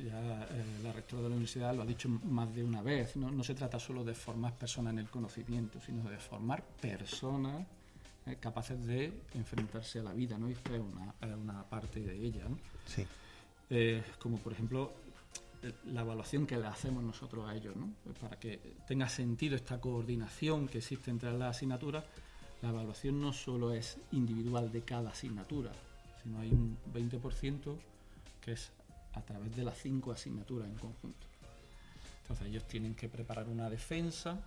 ya eh, la rectora de la universidad lo ha dicho más de una vez. ¿no? No se trata solo de formar personas en el conocimiento, sino de formar personas eh, capaces de enfrentarse a la vida, ¿no? Y esta es una, una parte de ella, ¿no? Sí. Eh, como por ejemplo la evaluación que le hacemos nosotros a ellos, ¿no? Pues para que tenga sentido esta coordinación que existe entre las asignaturas, la evaluación no solo es individual de cada asignatura, sino hay un 20% que es a través de las cinco asignaturas en conjunto. Entonces ellos tienen que preparar una defensa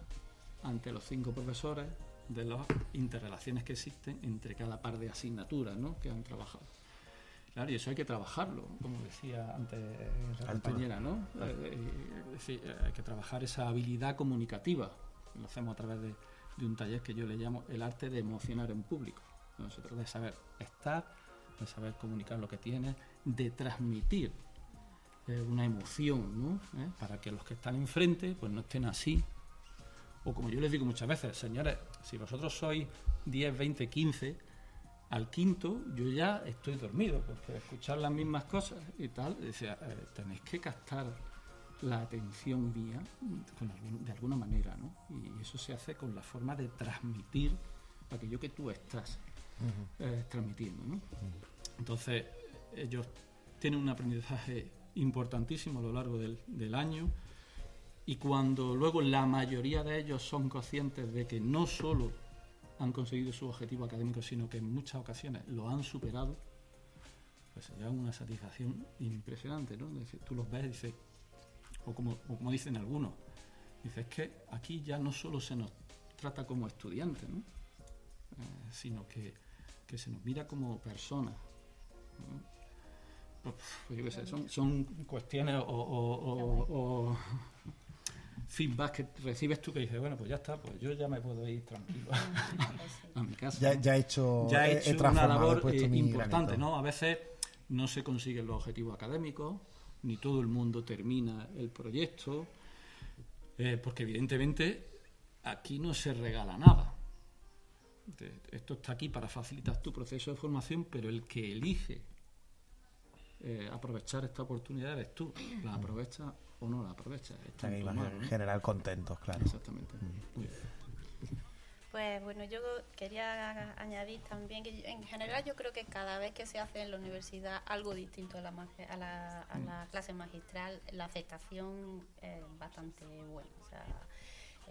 ante los cinco profesores de las interrelaciones que existen entre cada par de asignaturas ¿no? que han trabajado. Claro, y eso hay que trabajarlo, como decía antes la compañera, ¿no? Eh, es decir, eh, hay que trabajar esa habilidad comunicativa. Lo hacemos a través de, de un taller que yo le llamo el arte de emocionar en público. se trata de saber estar, de saber comunicar lo que tienes, de transmitir eh, una emoción, ¿no? ¿Eh? Para que los que están enfrente pues no estén así. O como yo les digo muchas veces, señores, si vosotros sois 10, 20, 15, al quinto yo ya estoy dormido, porque escuchar las mismas cosas y tal, decía, eh, tenéis que captar la atención mía con algún- de alguna manera, ¿no? Y eso se hace con la forma de transmitir aquello que tú estás eh, transmitiendo, ¿no? Entonces, ellos tienen un aprendizaje importantísimo a lo largo del, año y cuando luego la mayoría de ellos son conscientes de que no solo han conseguido su objetivo académico, sino que en muchas ocasiones lo han superado, pues llevan una satisfacción impresionante, ¿no? Tú los ves y dices, o como, dicen algunos, dices que aquí ya no solo se nos trata como estudiantes. Eh, sino que, que se nos mira como personas. Pues, pues yo qué sé, son, son cuestiones o, o- o- o feedback que recibes tú que dices, bueno, pues ya está, pues yo ya me puedo ir tranquilo a mi casa. Ya, he hecho, ya he- he he hecho una he labor eh, importante, granito. ¿no? A veces no se consiguen los objetivos académicos, ni todo el mundo termina el proyecto, eh, porque evidentemente aquí no se regala nada. Esto está aquí para facilitar tu proceso de formación, pero el que elige eh, aprovechar esta oportunidad eres tú. La aprovechas o no la aprovechas. Está que ¿no? generar contentos, claro. Exactamente. Muy bien. Pues bueno, yo quería añadir también que en general yo creo que cada vez que se hace en la universidad algo distinto a la, a la, a la clase magistral, la aceptación es bastante buena. O sea,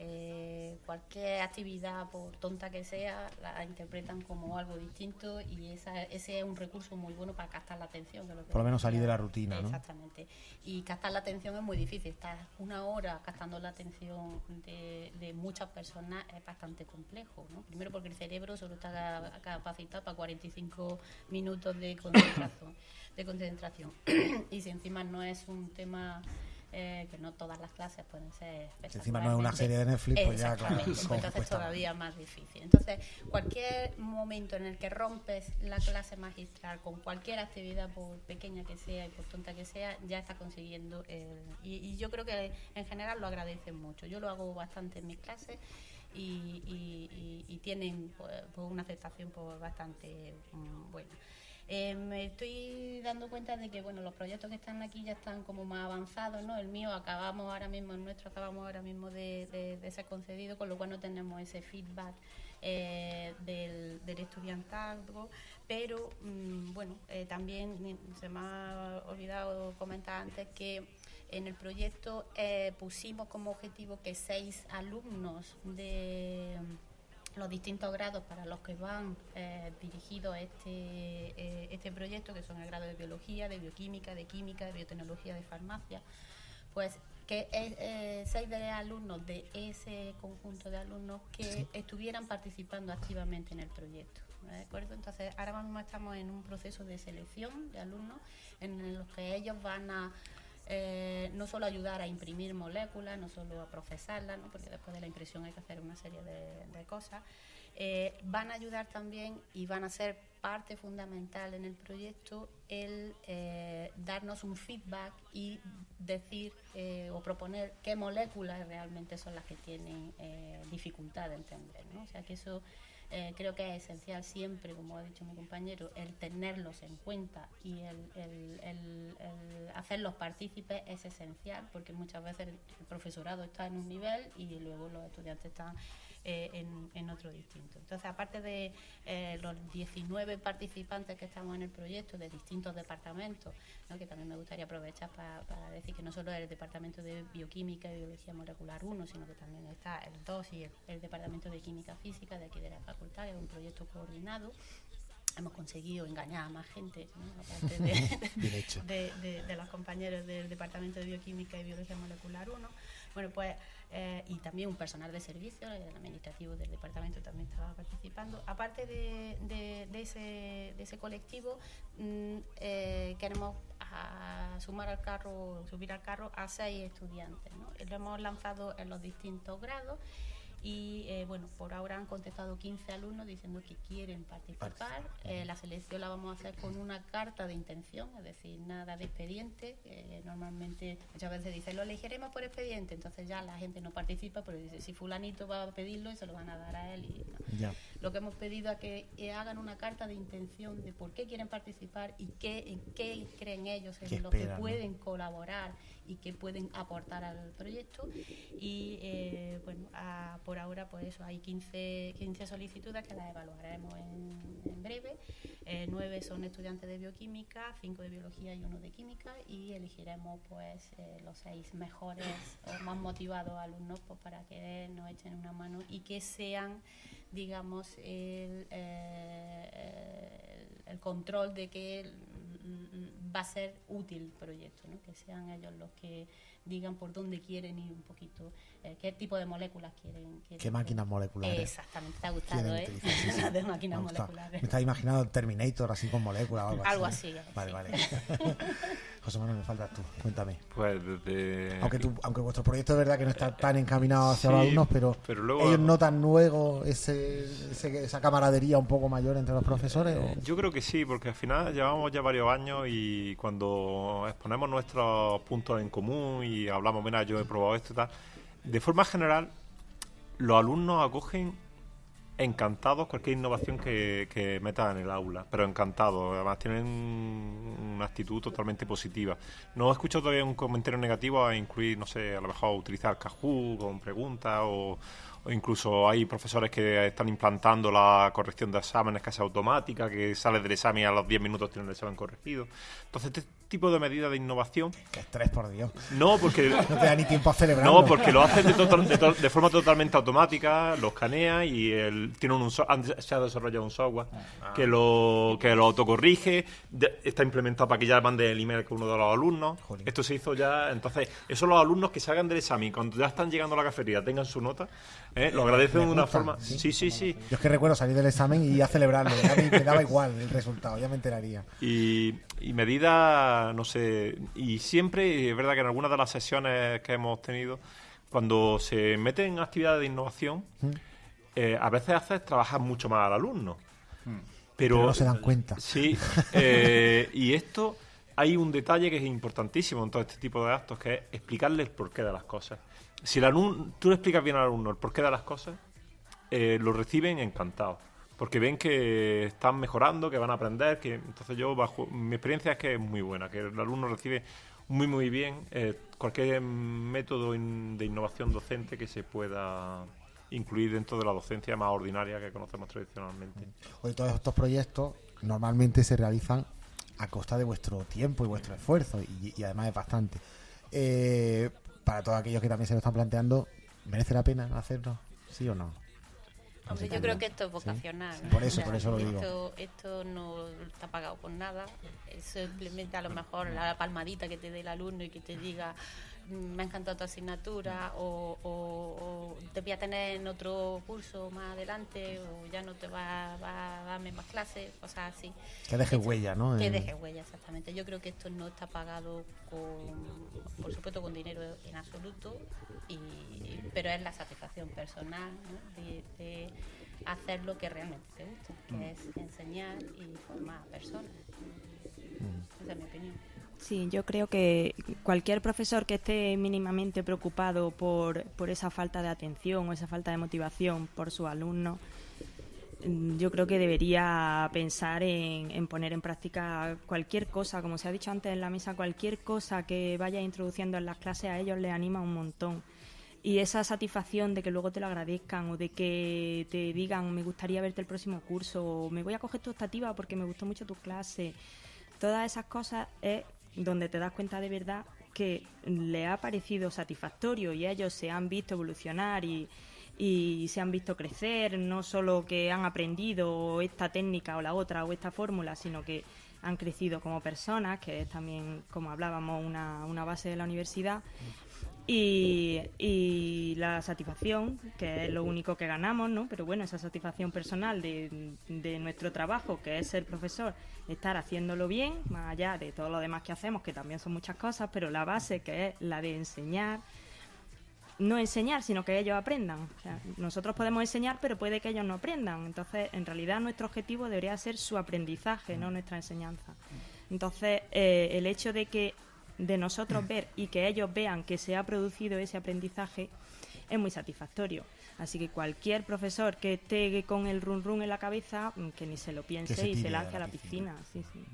eh, cualquier actividad, por tonta que sea, la interpretan como algo distinto y esa, ese es un recurso muy bueno para captar la atención. que lo que Por lo menos salir de la rutina, ¿no? Exactamente. Y captar la atención es muy difícil. Estar una hora captando la atención de, de muchas personas es bastante complejo. ¿no? Primero porque el cerebro solo está ca- capacitado para 45 minutos de concentración. de concentración. y si encima no es un tema eh, que no todas las clases pueden ser Si encima no es una serie de Netflix, pues ya, claro, pues entonces más. todavía más difícil. Entonces, cualquier momento en el que rompes la clase magistral con cualquier actividad, por pequeña que sea y por tonta que sea, ya está consiguiendo. el- y, y yo creo que en general lo agradecen mucho. Yo lo hago bastante en mis clases y, y- y- y tienen pues, pues, una aceptación pues, bastante mm, buena. Eh, me estoy dando cuenta de que bueno los proyectos que están aquí ya están como más avanzados, ¿no? El mío acabamos ahora mismo, el nuestro acabamos ahora mismo de, ser concedido, con lo cual no tenemos ese feedback eh, del, del estudiantazgo, pero mm, bueno, eh, también se me ha olvidado comentar antes que en el proyecto pusimos como objetivo que seis alumnos de los distintos grados para los que van eh, dirigidos este, eh, este proyecto, que son el grado de biología, de bioquímica, de química, de biotecnología, de farmacia, pues que eh, seis de alumnos de ese conjunto de alumnos que estuvieran participando activamente en el proyecto. ¿de acuerdo? Entonces, ahora mismo estamos en un proceso de selección de alumnos en los que ellos van a eh, no solo ayudar a imprimir moléculas, no solo a procesarlas, ¿no? porque después de la impresión hay que hacer una serie de, cosas, eh, van a ayudar también y van a ser parte fundamental en el proyecto el eh, darnos un feedback y decir o proponer qué moléculas realmente son las que tienen dificultad de entender. ¿no? O sea que eso eh, creo que es esencial siempre, como ha dicho mi compañero, el tenerlos en cuenta y el, el- el- el hacerlos partícipes es esencial porque muchas veces el, profesorado está en un nivel y luego los estudiantes están eh, en, en otro distinto. Entonces, aparte de eh, los 19 participantes que estamos en el proyecto de distintos departamentos, ¿no? que también me gustaría aprovechar pa- para decir que no solo es el departamento de bioquímica y biología molecular 1, sino que también está el 2 y el, el departamento de química física de aquí de la facultad, que es un proyecto coordinado. Hemos conseguido engañar a más gente, ¿no? aparte de, de, de- de los compañeros del Departamento de Bioquímica y Biología Molecular 1. Bueno, pues, eh, y también un personal de servicio, el administrativo del departamento también estaba participando. Aparte de, ese, de ese colectivo, mm, eh, queremos a sumar al carro, subir al carro a seis estudiantes. ¿no? Lo hemos lanzado en los distintos grados y eh, bueno, por ahora han contestado 15 alumnos diciendo que quieren participar. Eh, la selección la vamos a hacer con una carta de intención, es decir, nada de expediente. Eh, normalmente muchas veces dicen, lo elegiremos por expediente, entonces ya la gente no participa, pero dice, si fulanito va a pedirlo y se lo van a dar a él. Y, no. Ya. Lo que hemos pedido es que eh, hagan una carta de intención de por qué quieren participar y qué, en qué creen ellos, en ¿Qué lo que pueden colaborar y que pueden aportar al proyecto. Y eh, bueno, por ahora pues eso, hay 15, 15 solicitudes que las evaluaremos en, breve. Eh, nueve son estudiantes de bioquímica, cinco de biología y uno de química y elegiremos pues eh, los seis mejores o más motivados alumnos pues, para que nos echen una mano y que sean digamos el, el- control de que va a ser útil el proyecto, ¿no? que sean ellos los que digan por dónde quieren ir un poquito, qué tipo de moléculas quieren. quieren ¿Qué máquinas moleculares? Exactamente, te ha gustado, ¿eh? utilizar? Sí, sí. Las de Me máquinas moleculares. Me estaba imaginando Terminator así con moléculas o algo así. Algo ¿no? así, Vale, sí. vale. José Manuel, me faltas tú. Cuéntame. Pues desde... Aunque, tú, aunque vuestro proyecto es verdad que no está tan encaminado hacia los alumnos, pero, pero luego- ellos notan luego ese, ese- esa camaradería un poco mayor entre los profesores. o- Yo creo que sí, porque al final llevamos ya varios años y cuando exponemos nuestros puntos en común y hablamos, mira, yo he probado esto y tal, de forma general, los alumnos acogen encantados cualquier innovación que, que metas en el aula, pero encantados, además tienen una actitud totalmente positiva. No he escuchado todavía un comentario negativo a incluir, no sé, a lo mejor utilizar Kahoot con preguntas o, o incluso hay profesores que están implantando la corrección de exámenes casi automática, que sales del examen y a los 10 minutos tiene el examen corregido. Entonces, tipo de medidas de innovación... Qué estrés, por Dios. No, porque... no te da ni tiempo a celebrarlo. No, porque lo hacen de, total- de to- de forma totalmente automática, lo escanea y el, tiene un, so- han- se ha desarrollado un software que lo que lo autocorrige, de- está implementado para que ya mande el email con uno de los alumnos. Jolín. Esto se hizo ya, entonces, esos los alumnos que salgan del examen, cuando ya están llegando a la cafetería, tengan su nota, ¿eh? lo agradecen de una gusta, forma... sí. Sí, sí, sí. Yo es que recuerdo salir del examen y a celebrarlo. Ya me, me daba igual el resultado, ya me enteraría. Y, y medidas, no sé, y siempre, es verdad que en algunas de las sesiones que hemos tenido, cuando se meten en actividades de innovación, eh, a veces haces trabajar mucho más al alumno. Pero, Pero no se dan cuenta. Sí, eh, y esto hay un detalle que es importantísimo en todo este tipo de actos, que es explicarle el porqué de las cosas. Si el alumno, tú le explicas bien al alumno el porqué de las cosas, eh, lo reciben encantados. Porque ven que están mejorando, que van a aprender, que entonces yo bajo mi experiencia es que es muy buena, que el alumno recibe muy muy bien eh, cualquier método de innovación docente que se pueda incluir dentro de la docencia más ordinaria que conocemos tradicionalmente. Hoy todos estos proyectos normalmente se realizan a costa de vuestro tiempo y vuestro esfuerzo y, y además es bastante. Eh, para todos aquellos que también se lo están planteando, ¿merece la pena hacerlo? ¿Sí o no? Hombre, yo creo que esto es vocacional. Sí, por eso, por eso lo digo. Esto, esto no está pagado por nada. Es simplemente a lo mejor la palmadita que te dé el alumno y que te diga "Mm, me ha encantado tu asignatura o, o- o te voy a tener en otro curso más adelante o ya no te va, va a darme más clases, cosas así. Que deje huella, ¿no? Que deje huella, exactamente. Yo creo que esto no está pagado con, por supuesto, con dinero en absoluto, y, pero es la satisfacción personal ¿no? de, de hacer lo que realmente te gusta, que es enseñar y formar a personas. Esa es mi opinión. Sí, yo creo que cualquier profesor que esté mínimamente preocupado por, por esa falta de atención o esa falta de motivación por su alumno, mm, yo creo que debería pensar en, en poner en práctica cualquier cosa, como se ha dicho antes en la mesa, cualquier cosa que vaya introduciendo en las clases a ellos les anima un montón. Y esa satisfacción de que luego te lo agradezcan o de que te digan me gustaría verte el próximo curso o me voy a coger tu optativa porque me gustó mucho tu clase. Todas esas cosas es donde te das cuenta de verdad que le ha parecido satisfactorio y ellos se han visto evolucionar y, se han visto crecer, no solo que han aprendido esta técnica o la otra o esta fórmula, sino que han crecido como personas, que es también, como hablábamos, una, una base de la universidad. Y, la satisfacción, que es lo único que ganamos, ¿no? Pero bueno, esa satisfacción personal de, de nuestro trabajo, que es ser profesor, estar haciéndolo bien, más allá de todo lo demás que hacemos, que también son muchas cosas, pero la base, que es la de enseñar, no enseñar, sino que ellos aprendan. O sea, nosotros podemos enseñar, pero puede que ellos no aprendan. Entonces, en realidad, nuestro objetivo debería ser su aprendizaje, no nuestra enseñanza. Entonces, eh, el hecho de que de nosotros ver y que ellos vean que se ha producido ese aprendizaje es muy satisfactorio. Así que cualquier profesor que esté con el run run en la cabeza, mm, que ni se lo piense se y se lance a la piscina. Sí, sí.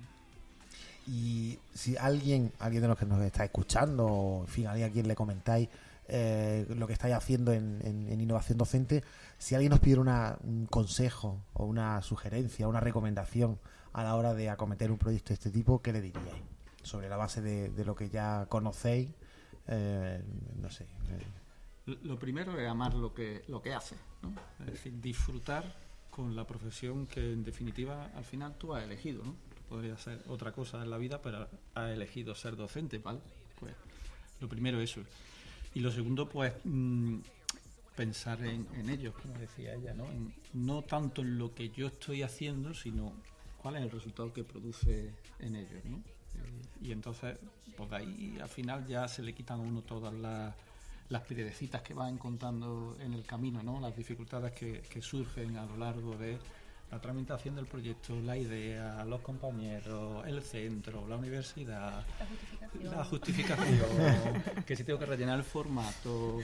Y si alguien, alguien de los que nos está escuchando, o en fin, alguien a quien le comentáis eh, lo que estáis haciendo en, en- en innovación docente, si alguien nos pidiera una- un consejo o una sugerencia, una recomendación a la hora de acometer un proyecto de este tipo, ¿qué le diríais? Sobre la base de, lo que ya conocéis, eh, no sé. eh, Lo primero es amar lo que, lo que haces, ¿no? Es decir, disfrutar con la profesión que en definitiva al final tú has elegido, ¿no? Podría ser otra cosa en la vida, pero has elegido ser docente, ¿vale? Pues lo primero eso. Y lo segundo, pues mm, pensar en, en ellos, como decía ella, ¿no? En- no tanto en lo que yo estoy haciendo, sino cuál es el resultado que produce en ellos, ¿no? Y entonces, pues de ahí al final ya se le quitan a uno todas las, las piedrecitas que va encontrando en el camino, ¿no? Las dificultades que, que surgen a lo largo de la tramitación del proyecto, la idea, los compañeros, el centro, la universidad, la justificación, que si tengo que rellenar el formato,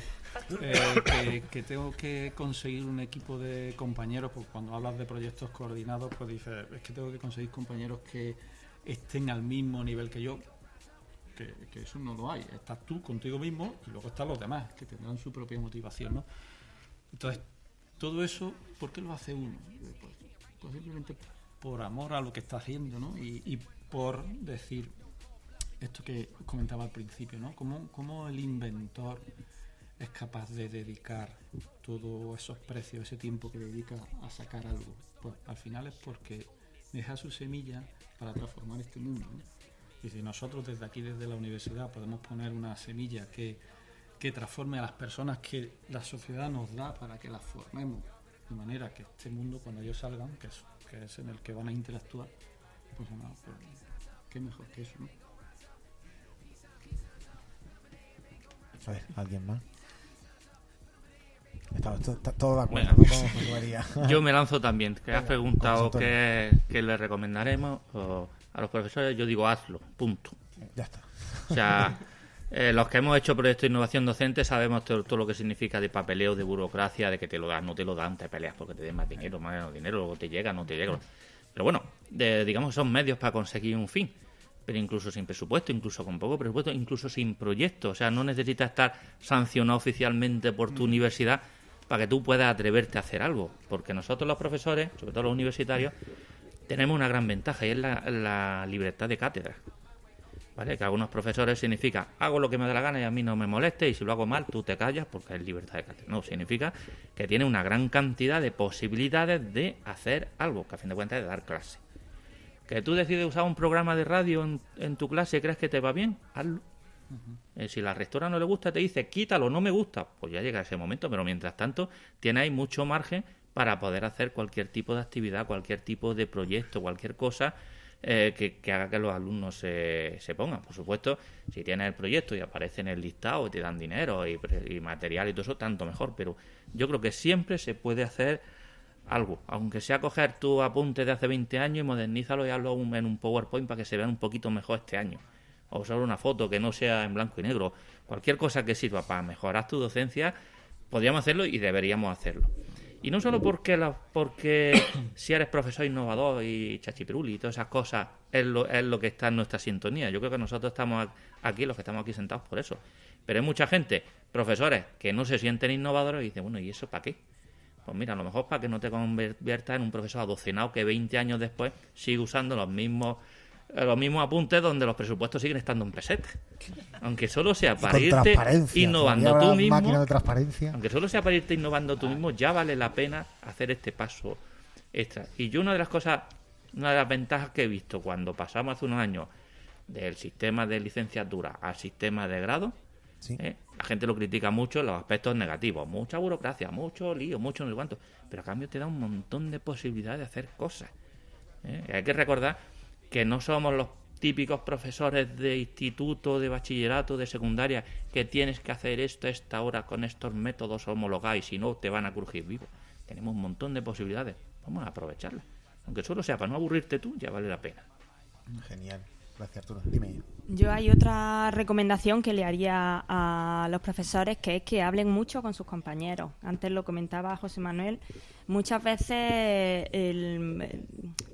eh, que, que tengo que conseguir un equipo de compañeros, pues cuando hablas de proyectos coordinados, pues dices, es que tengo que conseguir compañeros que estén al mismo nivel que yo, que, eso no lo hay. Estás tú contigo mismo y luego están los demás, que tendrán su propia motivación, ¿no? Entonces, todo eso, ¿por qué lo hace uno? Pues, pues simplemente por amor a lo que está haciendo, ¿no? Y, y por decir esto que comentaba al principio, ¿no? ¿Cómo, cómo el inventor es capaz de dedicar todos esos precios, ese tiempo que dedica a sacar algo? Pues al final es porque deja su semilla para transformar este mundo. ¿no? Y si nosotros desde aquí, desde la universidad, podemos poner una semilla que, que transforme a las personas que la sociedad nos da para que las formemos, de manera que este mundo, cuando ellos salgan, que es, que es en el que van a interactuar, pues, nada, pues qué mejor que eso, ¿no? A ver, ¿alguien más? Está, está- está todo de acuerdo. Yo me lanzo también, que has preguntado qué, qué le recomendaremos o a los profesores, yo digo hazlo, punto. Ya está. O sea, eh, los que hemos hecho proyectos de innovación docente sabemos todo, todo lo que significa de papeleo, de burocracia, de que te lo dan, no te lo dan, te peleas porque te den más dinero, más dinero, luego te llega, no te llega. Pero bueno, de- digamos que son medios para conseguir un fin. Pero incluso sin presupuesto, incluso con poco presupuesto, incluso sin proyecto. O sea, no necesitas estar sancionado oficialmente por tu universidad para que tú puedas atreverte a hacer algo. Porque nosotros los profesores, sobre todo los universitarios, tenemos una gran ventaja y es la, libertad de cátedra. ¿Vale? Que algunos profesores significa hago lo que me da la gana y a mí no me moleste y si lo hago mal tú te callas porque es libertad de cátedra. No, significa que tiene una gran cantidad de posibilidades de hacer algo, que a fin de cuentas es dar clase. Que tú decides usar un programa de radio en, en tu clase y crees que te va bien, hazlo. Eh, si la rectora no le gusta, te dice quítalo, no me gusta, pues ya llega ese momento, pero mientras tanto tiene ahí mucho margen para poder hacer cualquier tipo de actividad, cualquier tipo de proyecto, cualquier cosa eh, que, haga que los alumnos se, se pongan. Por supuesto, si tienes el proyecto y aparece en el listado y te dan dinero y, y material y todo eso, tanto mejor, pero yo creo que siempre se puede hacer algo, aunque sea coger tu apunte de hace 20 años y modernízalo y hazlo en un PowerPoint para que se vean un poquito mejor este año. O usar una foto que no sea en blanco y negro. Cualquier cosa que sirva para mejorar tu docencia, podríamos hacerlo y deberíamos hacerlo. Y no solo porque, la- porque si eres profesor innovador y chachipiruli y todas esas cosas es lo, es lo que está en nuestra sintonía. Yo creo que nosotros estamos aquí, los que estamos aquí sentados por eso. Pero hay mucha gente, profesores, que no se sienten innovadores y dicen, bueno, ¿y eso para qué? Pues mira, a lo mejor para que no te conviertas en un profesor adocenado que 20 años después sigue usando los mismos los mismos apuntes donde los presupuestos siguen estando en pesetas. Aunque solo sea para irte innovando tú mismo. máquina de transparencia. Aunque solo sea para irte innovando tú mismo, ya vale la pena hacer este paso extra. Y yo una de las cosas, una de las ventajas que he visto cuando pasamos hace unos años del sistema de licenciatura al sistema de grado, Sí. ¿eh? la gente lo critica mucho en los aspectos negativos. Mucha burocracia, mucho lío, mucho no sé cuánto. Pero a cambio te da un montón de posibilidades de hacer cosas. ¿eh? Hay que recordar que no somos los típicos profesores de instituto, de bachillerato, de secundaria, que tienes que hacer esto a esta hora con estos métodos homologados y si no te van a crujir vivo. Tenemos un montón de posibilidades. Vamos a aprovecharlas. Aunque solo sea para no aburrirte tú, ya vale la pena. Genial. Gracias, Arturo. Dime. Yo hay otra recomendación que le haría a los profesores, que es que hablen mucho con sus compañeros. Antes lo comentaba José Manuel. Muchas veces el-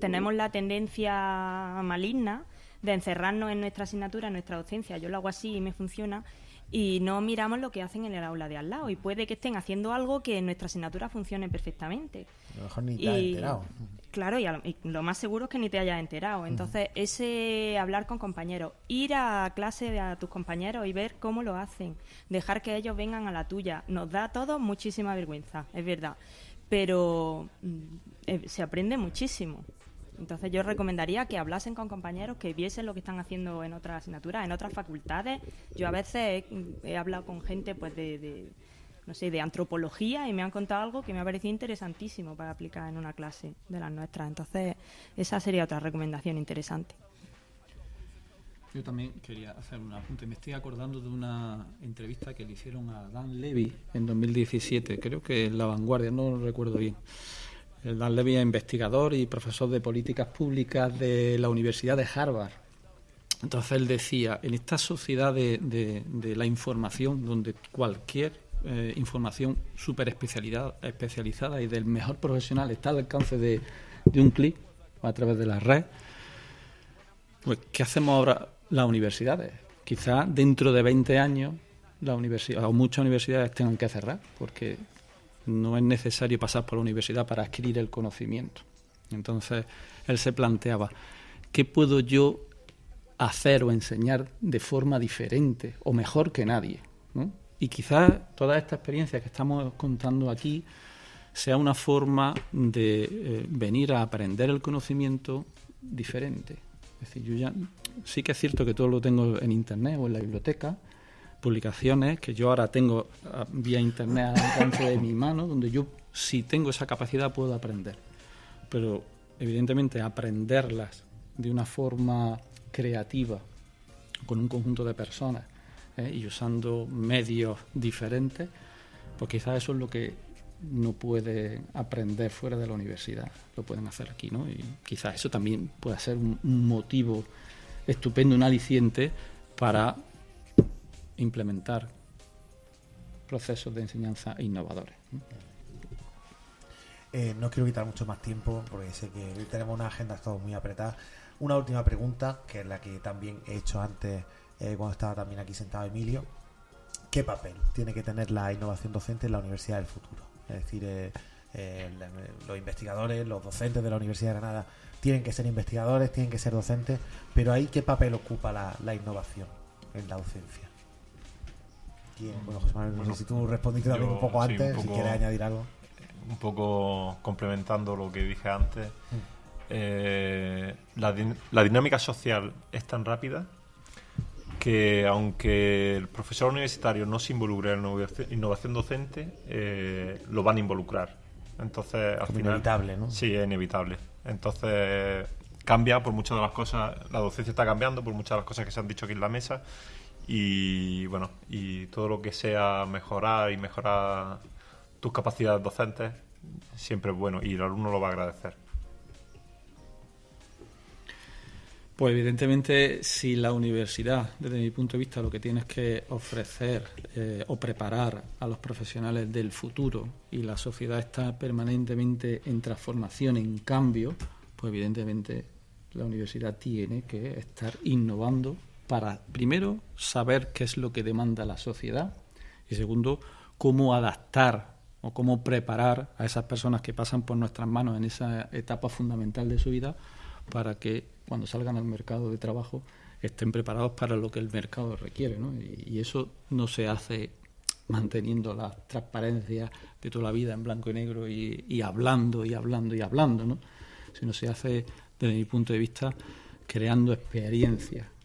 tenemos la tendencia maligna de encerrarnos en nuestra asignatura, en nuestra docencia. Yo lo hago así y me funciona. Y no miramos lo que hacen en el aula de al lado. Y puede que estén haciendo algo que en nuestra asignatura funcione perfectamente. A lo mejor ni te has enterado. Claro, y, a lo- y lo más seguro es que ni te hayas enterado. Entonces, ese hablar con compañeros, ir a clase de a tus compañeros y ver cómo lo hacen, dejar que ellos vengan a la tuya, nos da a todos muchísima vergüenza, es verdad. Pero mm, eh, se aprende muchísimo. Entonces yo recomendaría que hablasen con compañeros, que viesen lo que están haciendo en otras asignaturas, en otras facultades. Yo a veces he, hablado con gente pues de, de, no sé, de antropología y me han contado algo que me ha parecido interesantísimo para aplicar en una clase de las nuestras. Entonces esa sería otra recomendación interesante. Yo también quería hacer un apunte. Me estoy acordando de una entrevista que le hicieron a Dan Levy en 2017, creo que en La Vanguardia, no lo recuerdo bien. Dan Levy es investigador y profesor de políticas públicas de la Universidad de Harvard. Entonces él decía, en esta sociedad de, la información, donde cualquier eh, información súper especializada y del mejor profesional está al alcance de, de un clic a través de la red, pues, ¿qué hacemos ahora las universidades? Quizás dentro de 20 años la universidad, o muchas universidades tengan que cerrar, porque no es necesario pasar por la universidad para adquirir el conocimiento. Entonces, él se planteaba, ¿qué puedo yo hacer o enseñar de forma diferente o mejor que nadie? Y quizás toda esta experiencia que estamos contando aquí sea una forma de eh, venir a aprender el conocimiento diferente. Es decir, yo ya sí que es cierto que todo lo tengo en internet o en la biblioteca, publicaciones que yo ahora tengo ah, vía internet al alcance de mi mano, donde yo si tengo esa capacidad puedo aprender. Pero evidentemente aprenderlas de una forma creativa, con un conjunto de personas ¿eh? y usando medios diferentes, pues quizás eso es lo que no puede aprender fuera de la universidad, lo pueden hacer aquí, ¿no? Y quizás eso también pueda ser un, motivo estupendo, un aliciente para implementar procesos de enseñanza innovadores. Eh, no quiero quitar mucho más tiempo porque sé que tenemos una agenda todos muy apretada. Una última pregunta, que es la que también he hecho antes eh, cuando estaba también aquí sentado Emilio. ¿Qué papel tiene que tener la innovación docente en la universidad del futuro? Es decir, eh, los investigadores, los docentes de la Universidad de Granada tienen que ser investigadores, tienen que ser docentes, pero ahí qué papel ocupa la, innovación en la docencia. Bueno, José Manuel, no sé si tú respondiste también un poco antes, si quieres añadir algo. Un poco complementando lo que dije antes. Mm. Eh, la, la dinámica social es tan rápida que aunque el profesor universitario no se involucre en la innovación docente, eh, lo van a involucrar. Entonces, al final, inevitable, ¿no? Sí, es inevitable. Entonces, cambia por muchas de las cosas, la docencia está cambiando por muchas de las cosas que se han dicho aquí en la mesa y bueno, y todo lo que sea mejorar y mejorar tus capacidades docentes siempre es bueno y el alumno lo va a agradecer. Pues evidentemente si la universidad, desde mi punto de vista, lo que tiene es que ofrecer eh, o preparar a los profesionales del futuro y la sociedad está permanentemente en transformación, en cambio, pues evidentemente la universidad tiene que estar innovando para, primero, saber qué es lo que demanda la sociedad y, segundo, cómo adaptar o cómo preparar a esas personas que pasan por nuestras manos en esa etapa fundamental de su vida para que cuando salgan al mercado de trabajo estén preparados para lo que el mercado requiere. ¿no? Y, eso no se hace manteniendo la transparencia de toda la vida en blanco y negro y, hablando y hablando y hablando, ¿no? sino se hace, desde mi punto de vista, creando experiencias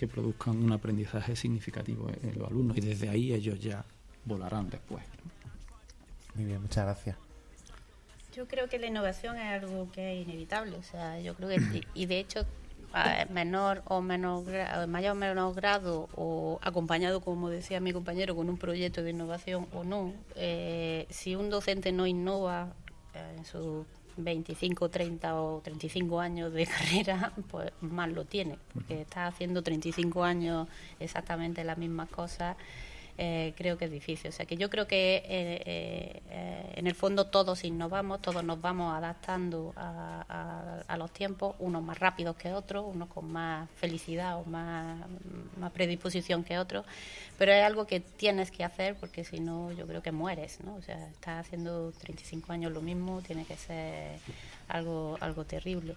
que produzcan un aprendizaje significativo en los alumnos y desde ahí ellos ya volarán después. Muy bien, muchas gracias. Yo creo que la innovación es algo que es inevitable, o sea, yo creo que, y de hecho, menor o menos mayor o menor grado o acompañado, como decía mi compañero, con un proyecto de innovación o no, eh, si un docente no innova eh, en sus 25, 30 o 35 años de carrera, pues mal lo tiene, porque está haciendo 35 años exactamente las mismas cosas eh, creo que es difícil. O sea que yo creo que eh, eh, en el fondo todos innovamos, todos nos vamos adaptando a, los tiempos, unos más rápidos que otros, unos con más felicidad o más, más predisposición que otros, pero es algo que tienes que hacer porque si no yo creo que mueres, ¿no? O sea, estás haciendo 35 años lo mismo, tiene que ser algo, algo terrible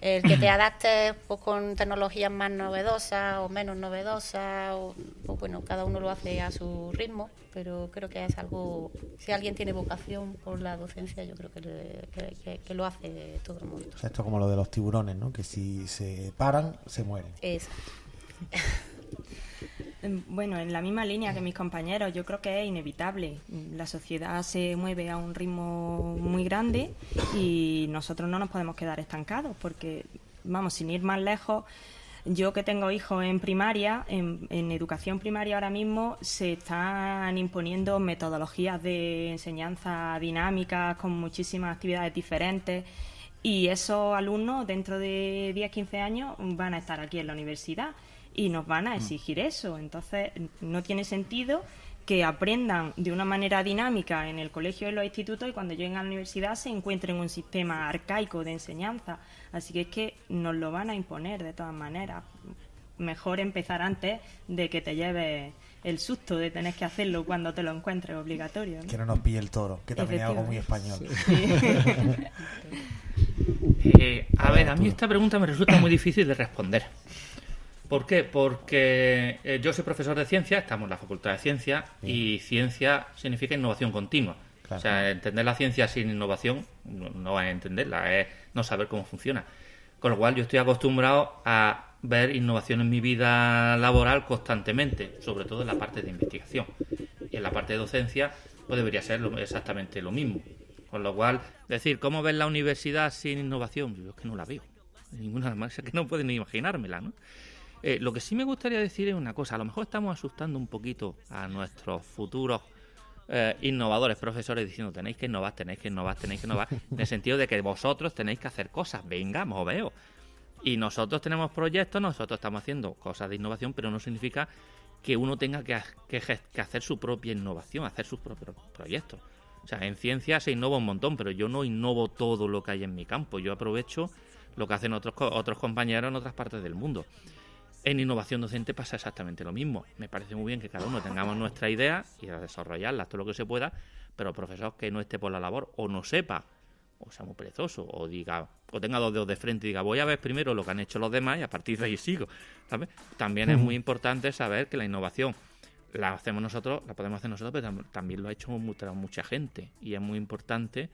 el que te adaptes pues, con tecnologías más novedosas o menos novedosas, o, pues, bueno, cada uno lo hace a su ritmo, pero creo que es algo, si alguien tiene vocación por la docencia, yo creo que, que, lo hace todo el mundo. esto es como lo de los tiburones, ¿no? Que si se paran, se mueren. Exacto. Bueno, en la misma línea que mis compañeros, yo creo que es inevitable. La sociedad se mueve a un ritmo muy grande y nosotros no nos podemos quedar estancados porque, vamos, sin ir más lejos, yo que tengo hijos en primaria, en, educación primaria ahora mismo se están imponiendo metodologías de enseñanza dinámicas con muchísimas actividades diferentes y esos alumnos dentro de 10, 15 años van a estar aquí en la universidad y nos van a mm. exigir eso. Entonces, no tiene sentido que aprendan de una manera dinámica en el colegio y en los institutos y cuando lleguen a la universidad se encuentren un sistema arcaico de enseñanza. Así que es que nos lo van a imponer de todas maneras. Mejor empezar antes de que te lleves el susto de tener que hacerlo cuando te lo encuentres obligatorio. ¿no? Que no nos pille el toro, que también es algo muy español. Eh, a ver, a mí esta pregunta me resulta muy difícil de responder. ¿Por qué? Porque eh, yo soy profesor de ciencia, estamos en la Facultad de Ciencia, y ciencia significa innovación continua. O sea, entender la ciencia sin innovación no, no es entenderla, es no saber cómo funciona. Con lo cual yo estoy acostumbrado a ver innovación en mi vida laboral constantemente, sobre todo en la parte de investigación. Y en la parte de docencia, pues debería ser lo- exactamente lo mismo. Con lo cual, decir, ¿cómo ves la universidad sin innovación? Yo es que no la veo. Ninguna más, es que no pueden ni imaginármela, ¿no? Eh, lo que sí me gustaría decir es una cosa, a lo mejor estamos asustando un poquito a nuestros futuros eh, innovadores, profesores, diciendo tenéis que innovar, tenéis que innovar, tenéis que innovar, en el sentido de que vosotros tenéis que hacer cosas, venga, moveos. Y nosotros tenemos proyectos, nosotros estamos haciendo cosas de innovación, pero no significa que uno tenga que, hacer su propia innovación, hacer sus propios proyectos. O sea, en ciencia se innova un montón, pero yo no innovo todo lo que hay en mi campo. Yo aprovecho lo que hacen otros, otros compañeros en otras partes del mundo. En innovación docente pasa exactamente lo mismo. Me parece muy bien que cada uno tengamos nuestra idea y a desarrollarlas todo lo que se pueda, pero el profesor que no esté por la labor o no sepa, o sea muy perezoso, o diga, o tenga dos dedos de frente y diga, voy a ver primero lo que han hecho los demás y a partir de ahí sigo. ¿sabes? También es muy importante saber que la innovación la hacemos nosotros, la podemos hacer nosotros, pero tam- también lo ha hecho mu- mucha gente. Y es muy importante,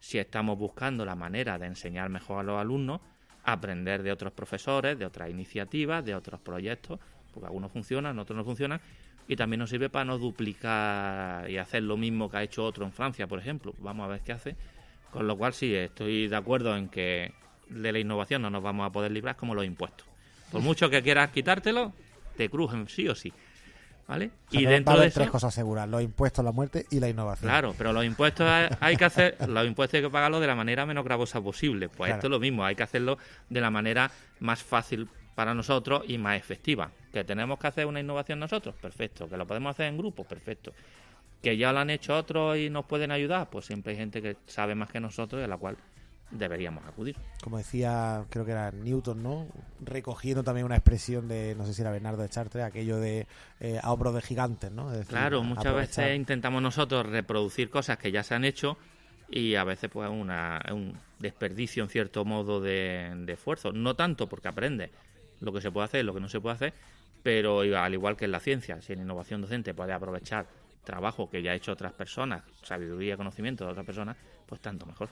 si estamos buscando la manera de enseñar mejor a los alumnos, aprender de otros profesores, de otras iniciativas, de otros proyectos, porque algunos funcionan, otros no funcionan, y también nos sirve para no duplicar y hacer lo mismo que ha hecho otro en Francia, por ejemplo. Vamos a ver qué hace. Con lo cual sí, estoy de acuerdo en que de la innovación no nos vamos a poder librar como los impuestos. Por mucho que quieras quitártelo, te crujen sí o sí. ¿Vale? O sea, y va dentro a de eso, tres cosas seguras, los impuestos, la muerte y la innovación. Claro, pero los impuestos hay- hay que hacer, los impuestos hay que pagarlos de la manera menos gravosa posible. Pues Claro. esto es lo mismo, hay que hacerlo de la manera más fácil para nosotros y más efectiva. Que tenemos que hacer una innovación nosotros, perfecto. Que lo podemos hacer en grupo, perfecto. Que ya lo han hecho otros y nos pueden ayudar, pues siempre hay gente que sabe más que nosotros y a la cual deberíamos acudir. Como decía, creo que era Newton, ¿no? Recogiendo también una expresión de, no sé si era Bernardo de Chartres, aquello de eh, a de gigantes, ¿no? Es decir, Claro, muchas aprovechar- veces intentamos nosotros reproducir cosas que ya se han hecho y a veces pues una, es un desperdicio en cierto modo de, de esfuerzo. No tanto porque aprende lo que se puede hacer y lo que no se puede hacer, pero al igual que en la ciencia, si en innovación docente puede aprovechar trabajo que ya ha hecho otras personas, sabiduría, conocimiento de otras personas, pues tanto mejor.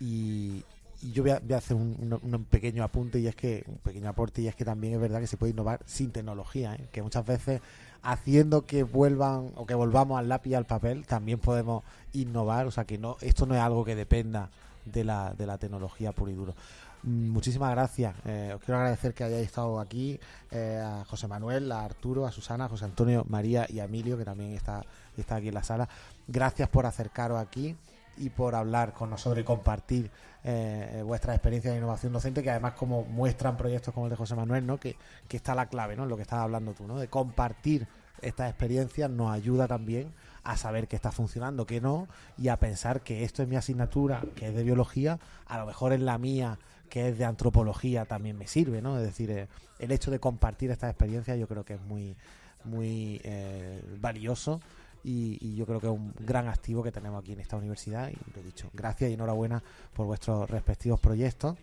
Y, yo voy a, hacer un pequeño apunte y es que, un pequeño aporte y es que también es verdad que se puede innovar sin tecnología, ¿eh? que muchas veces haciendo que vuelvan o que volvamos al lápiz y al papel también podemos innovar, o sea que no esto no es algo que dependa de la, de la tecnología pura y duro. Mm, Muchísimas gracias. Eh, os quiero agradecer que hayáis estado aquí, eh, a José Manuel, a Arturo, a Susana, a José Antonio, María y a Emilio, que también está, está aquí en la sala. Gracias por acercaros aquí y por hablar con nosotros y compartir eh, eh, vuestras experiencias de innovación docente, que además como muestran proyectos como el de José Manuel, ¿no? que, que está la clave, ¿no? lo que estabas hablando tú, ¿no? de compartir estas experiencias nos ayuda también a saber que está funcionando, que no, y a pensar que esto es mi asignatura, que es de biología, a lo mejor en la mía, que es de antropología, también me sirve, ¿no? Es decir, eh, el hecho de compartir estas experiencias yo creo que es muy, muy eh, valioso y, yo creo que es un gran activo que tenemos aquí en esta universidad y lo he dicho, gracias y enhorabuena por vuestros respectivos proyectos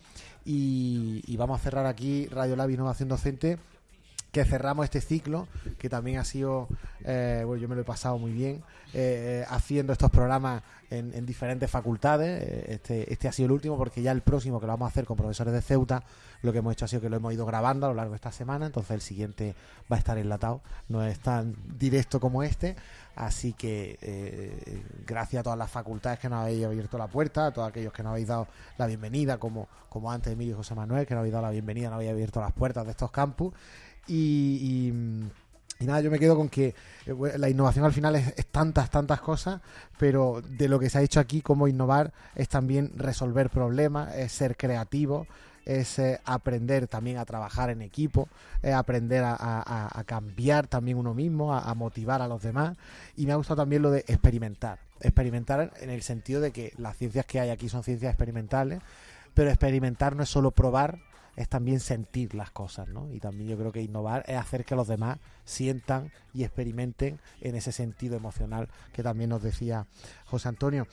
y, y vamos a cerrar aquí Radio Lab Innovación Docente que cerramos este ciclo, que también ha sido, eh, bueno, yo me lo he pasado muy bien, eh, eh, haciendo estos programas en, en diferentes facultades. Este, este ha sido el último, porque ya el próximo que lo vamos a hacer con profesores de Ceuta, lo que hemos hecho ha sido que lo hemos ido grabando a lo largo de esta semana, entonces el siguiente va a estar enlatado, no es tan directo como este. Así que gracias a todas las facultades que nos habéis abierto la puerta, a todos aquellos que nos habéis dado la bienvenida, como, como antes Emilio y José Manuel, que nos habéis dado la bienvenida, nos habéis abierto las puertas de estos campus. Y, nada, yo me quedo con que eh, la innovación al final es, tantas, tantas cosas, pero de lo que se ha hecho aquí como innovar es también resolver problemas, es ser creativo, es eh, aprender también a trabajar en equipo, es aprender a, cambiar también uno mismo, a motivar a los demás. Y me ha gustado también lo de experimentar. Experimentar en el sentido de que las ciencias que hay aquí son ciencias experimentales, pero experimentar no es solo probar, es también sentir las cosas, ¿no? Y también yo creo que innovar es hacer que los demás sientan y experimenten en ese sentido emocional que también nos decía José Antonio.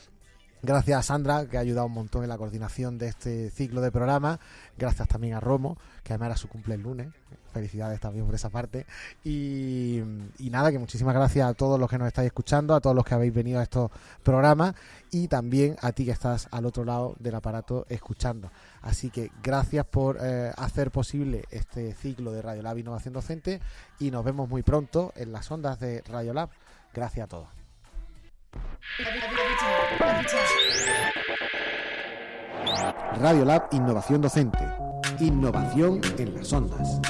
Gracias a Sandra, que ha ayudado un montón en la coordinación de este ciclo de programa. Gracias también a Romo, que además era su cumple el lunes. Felicidades también por esa parte. Y, nada, que muchísimas gracias a todos los que nos estáis escuchando, a todos los que habéis venido a estos programas y también a ti que estás al otro lado del aparato escuchando. Así que gracias por eh, hacer posible este ciclo de Radiolab Innovación Docente y nos vemos muy pronto en las ondas de Radiolab. Gracias a todos. Radiolab Innovación Docente. Innovación en las ondas.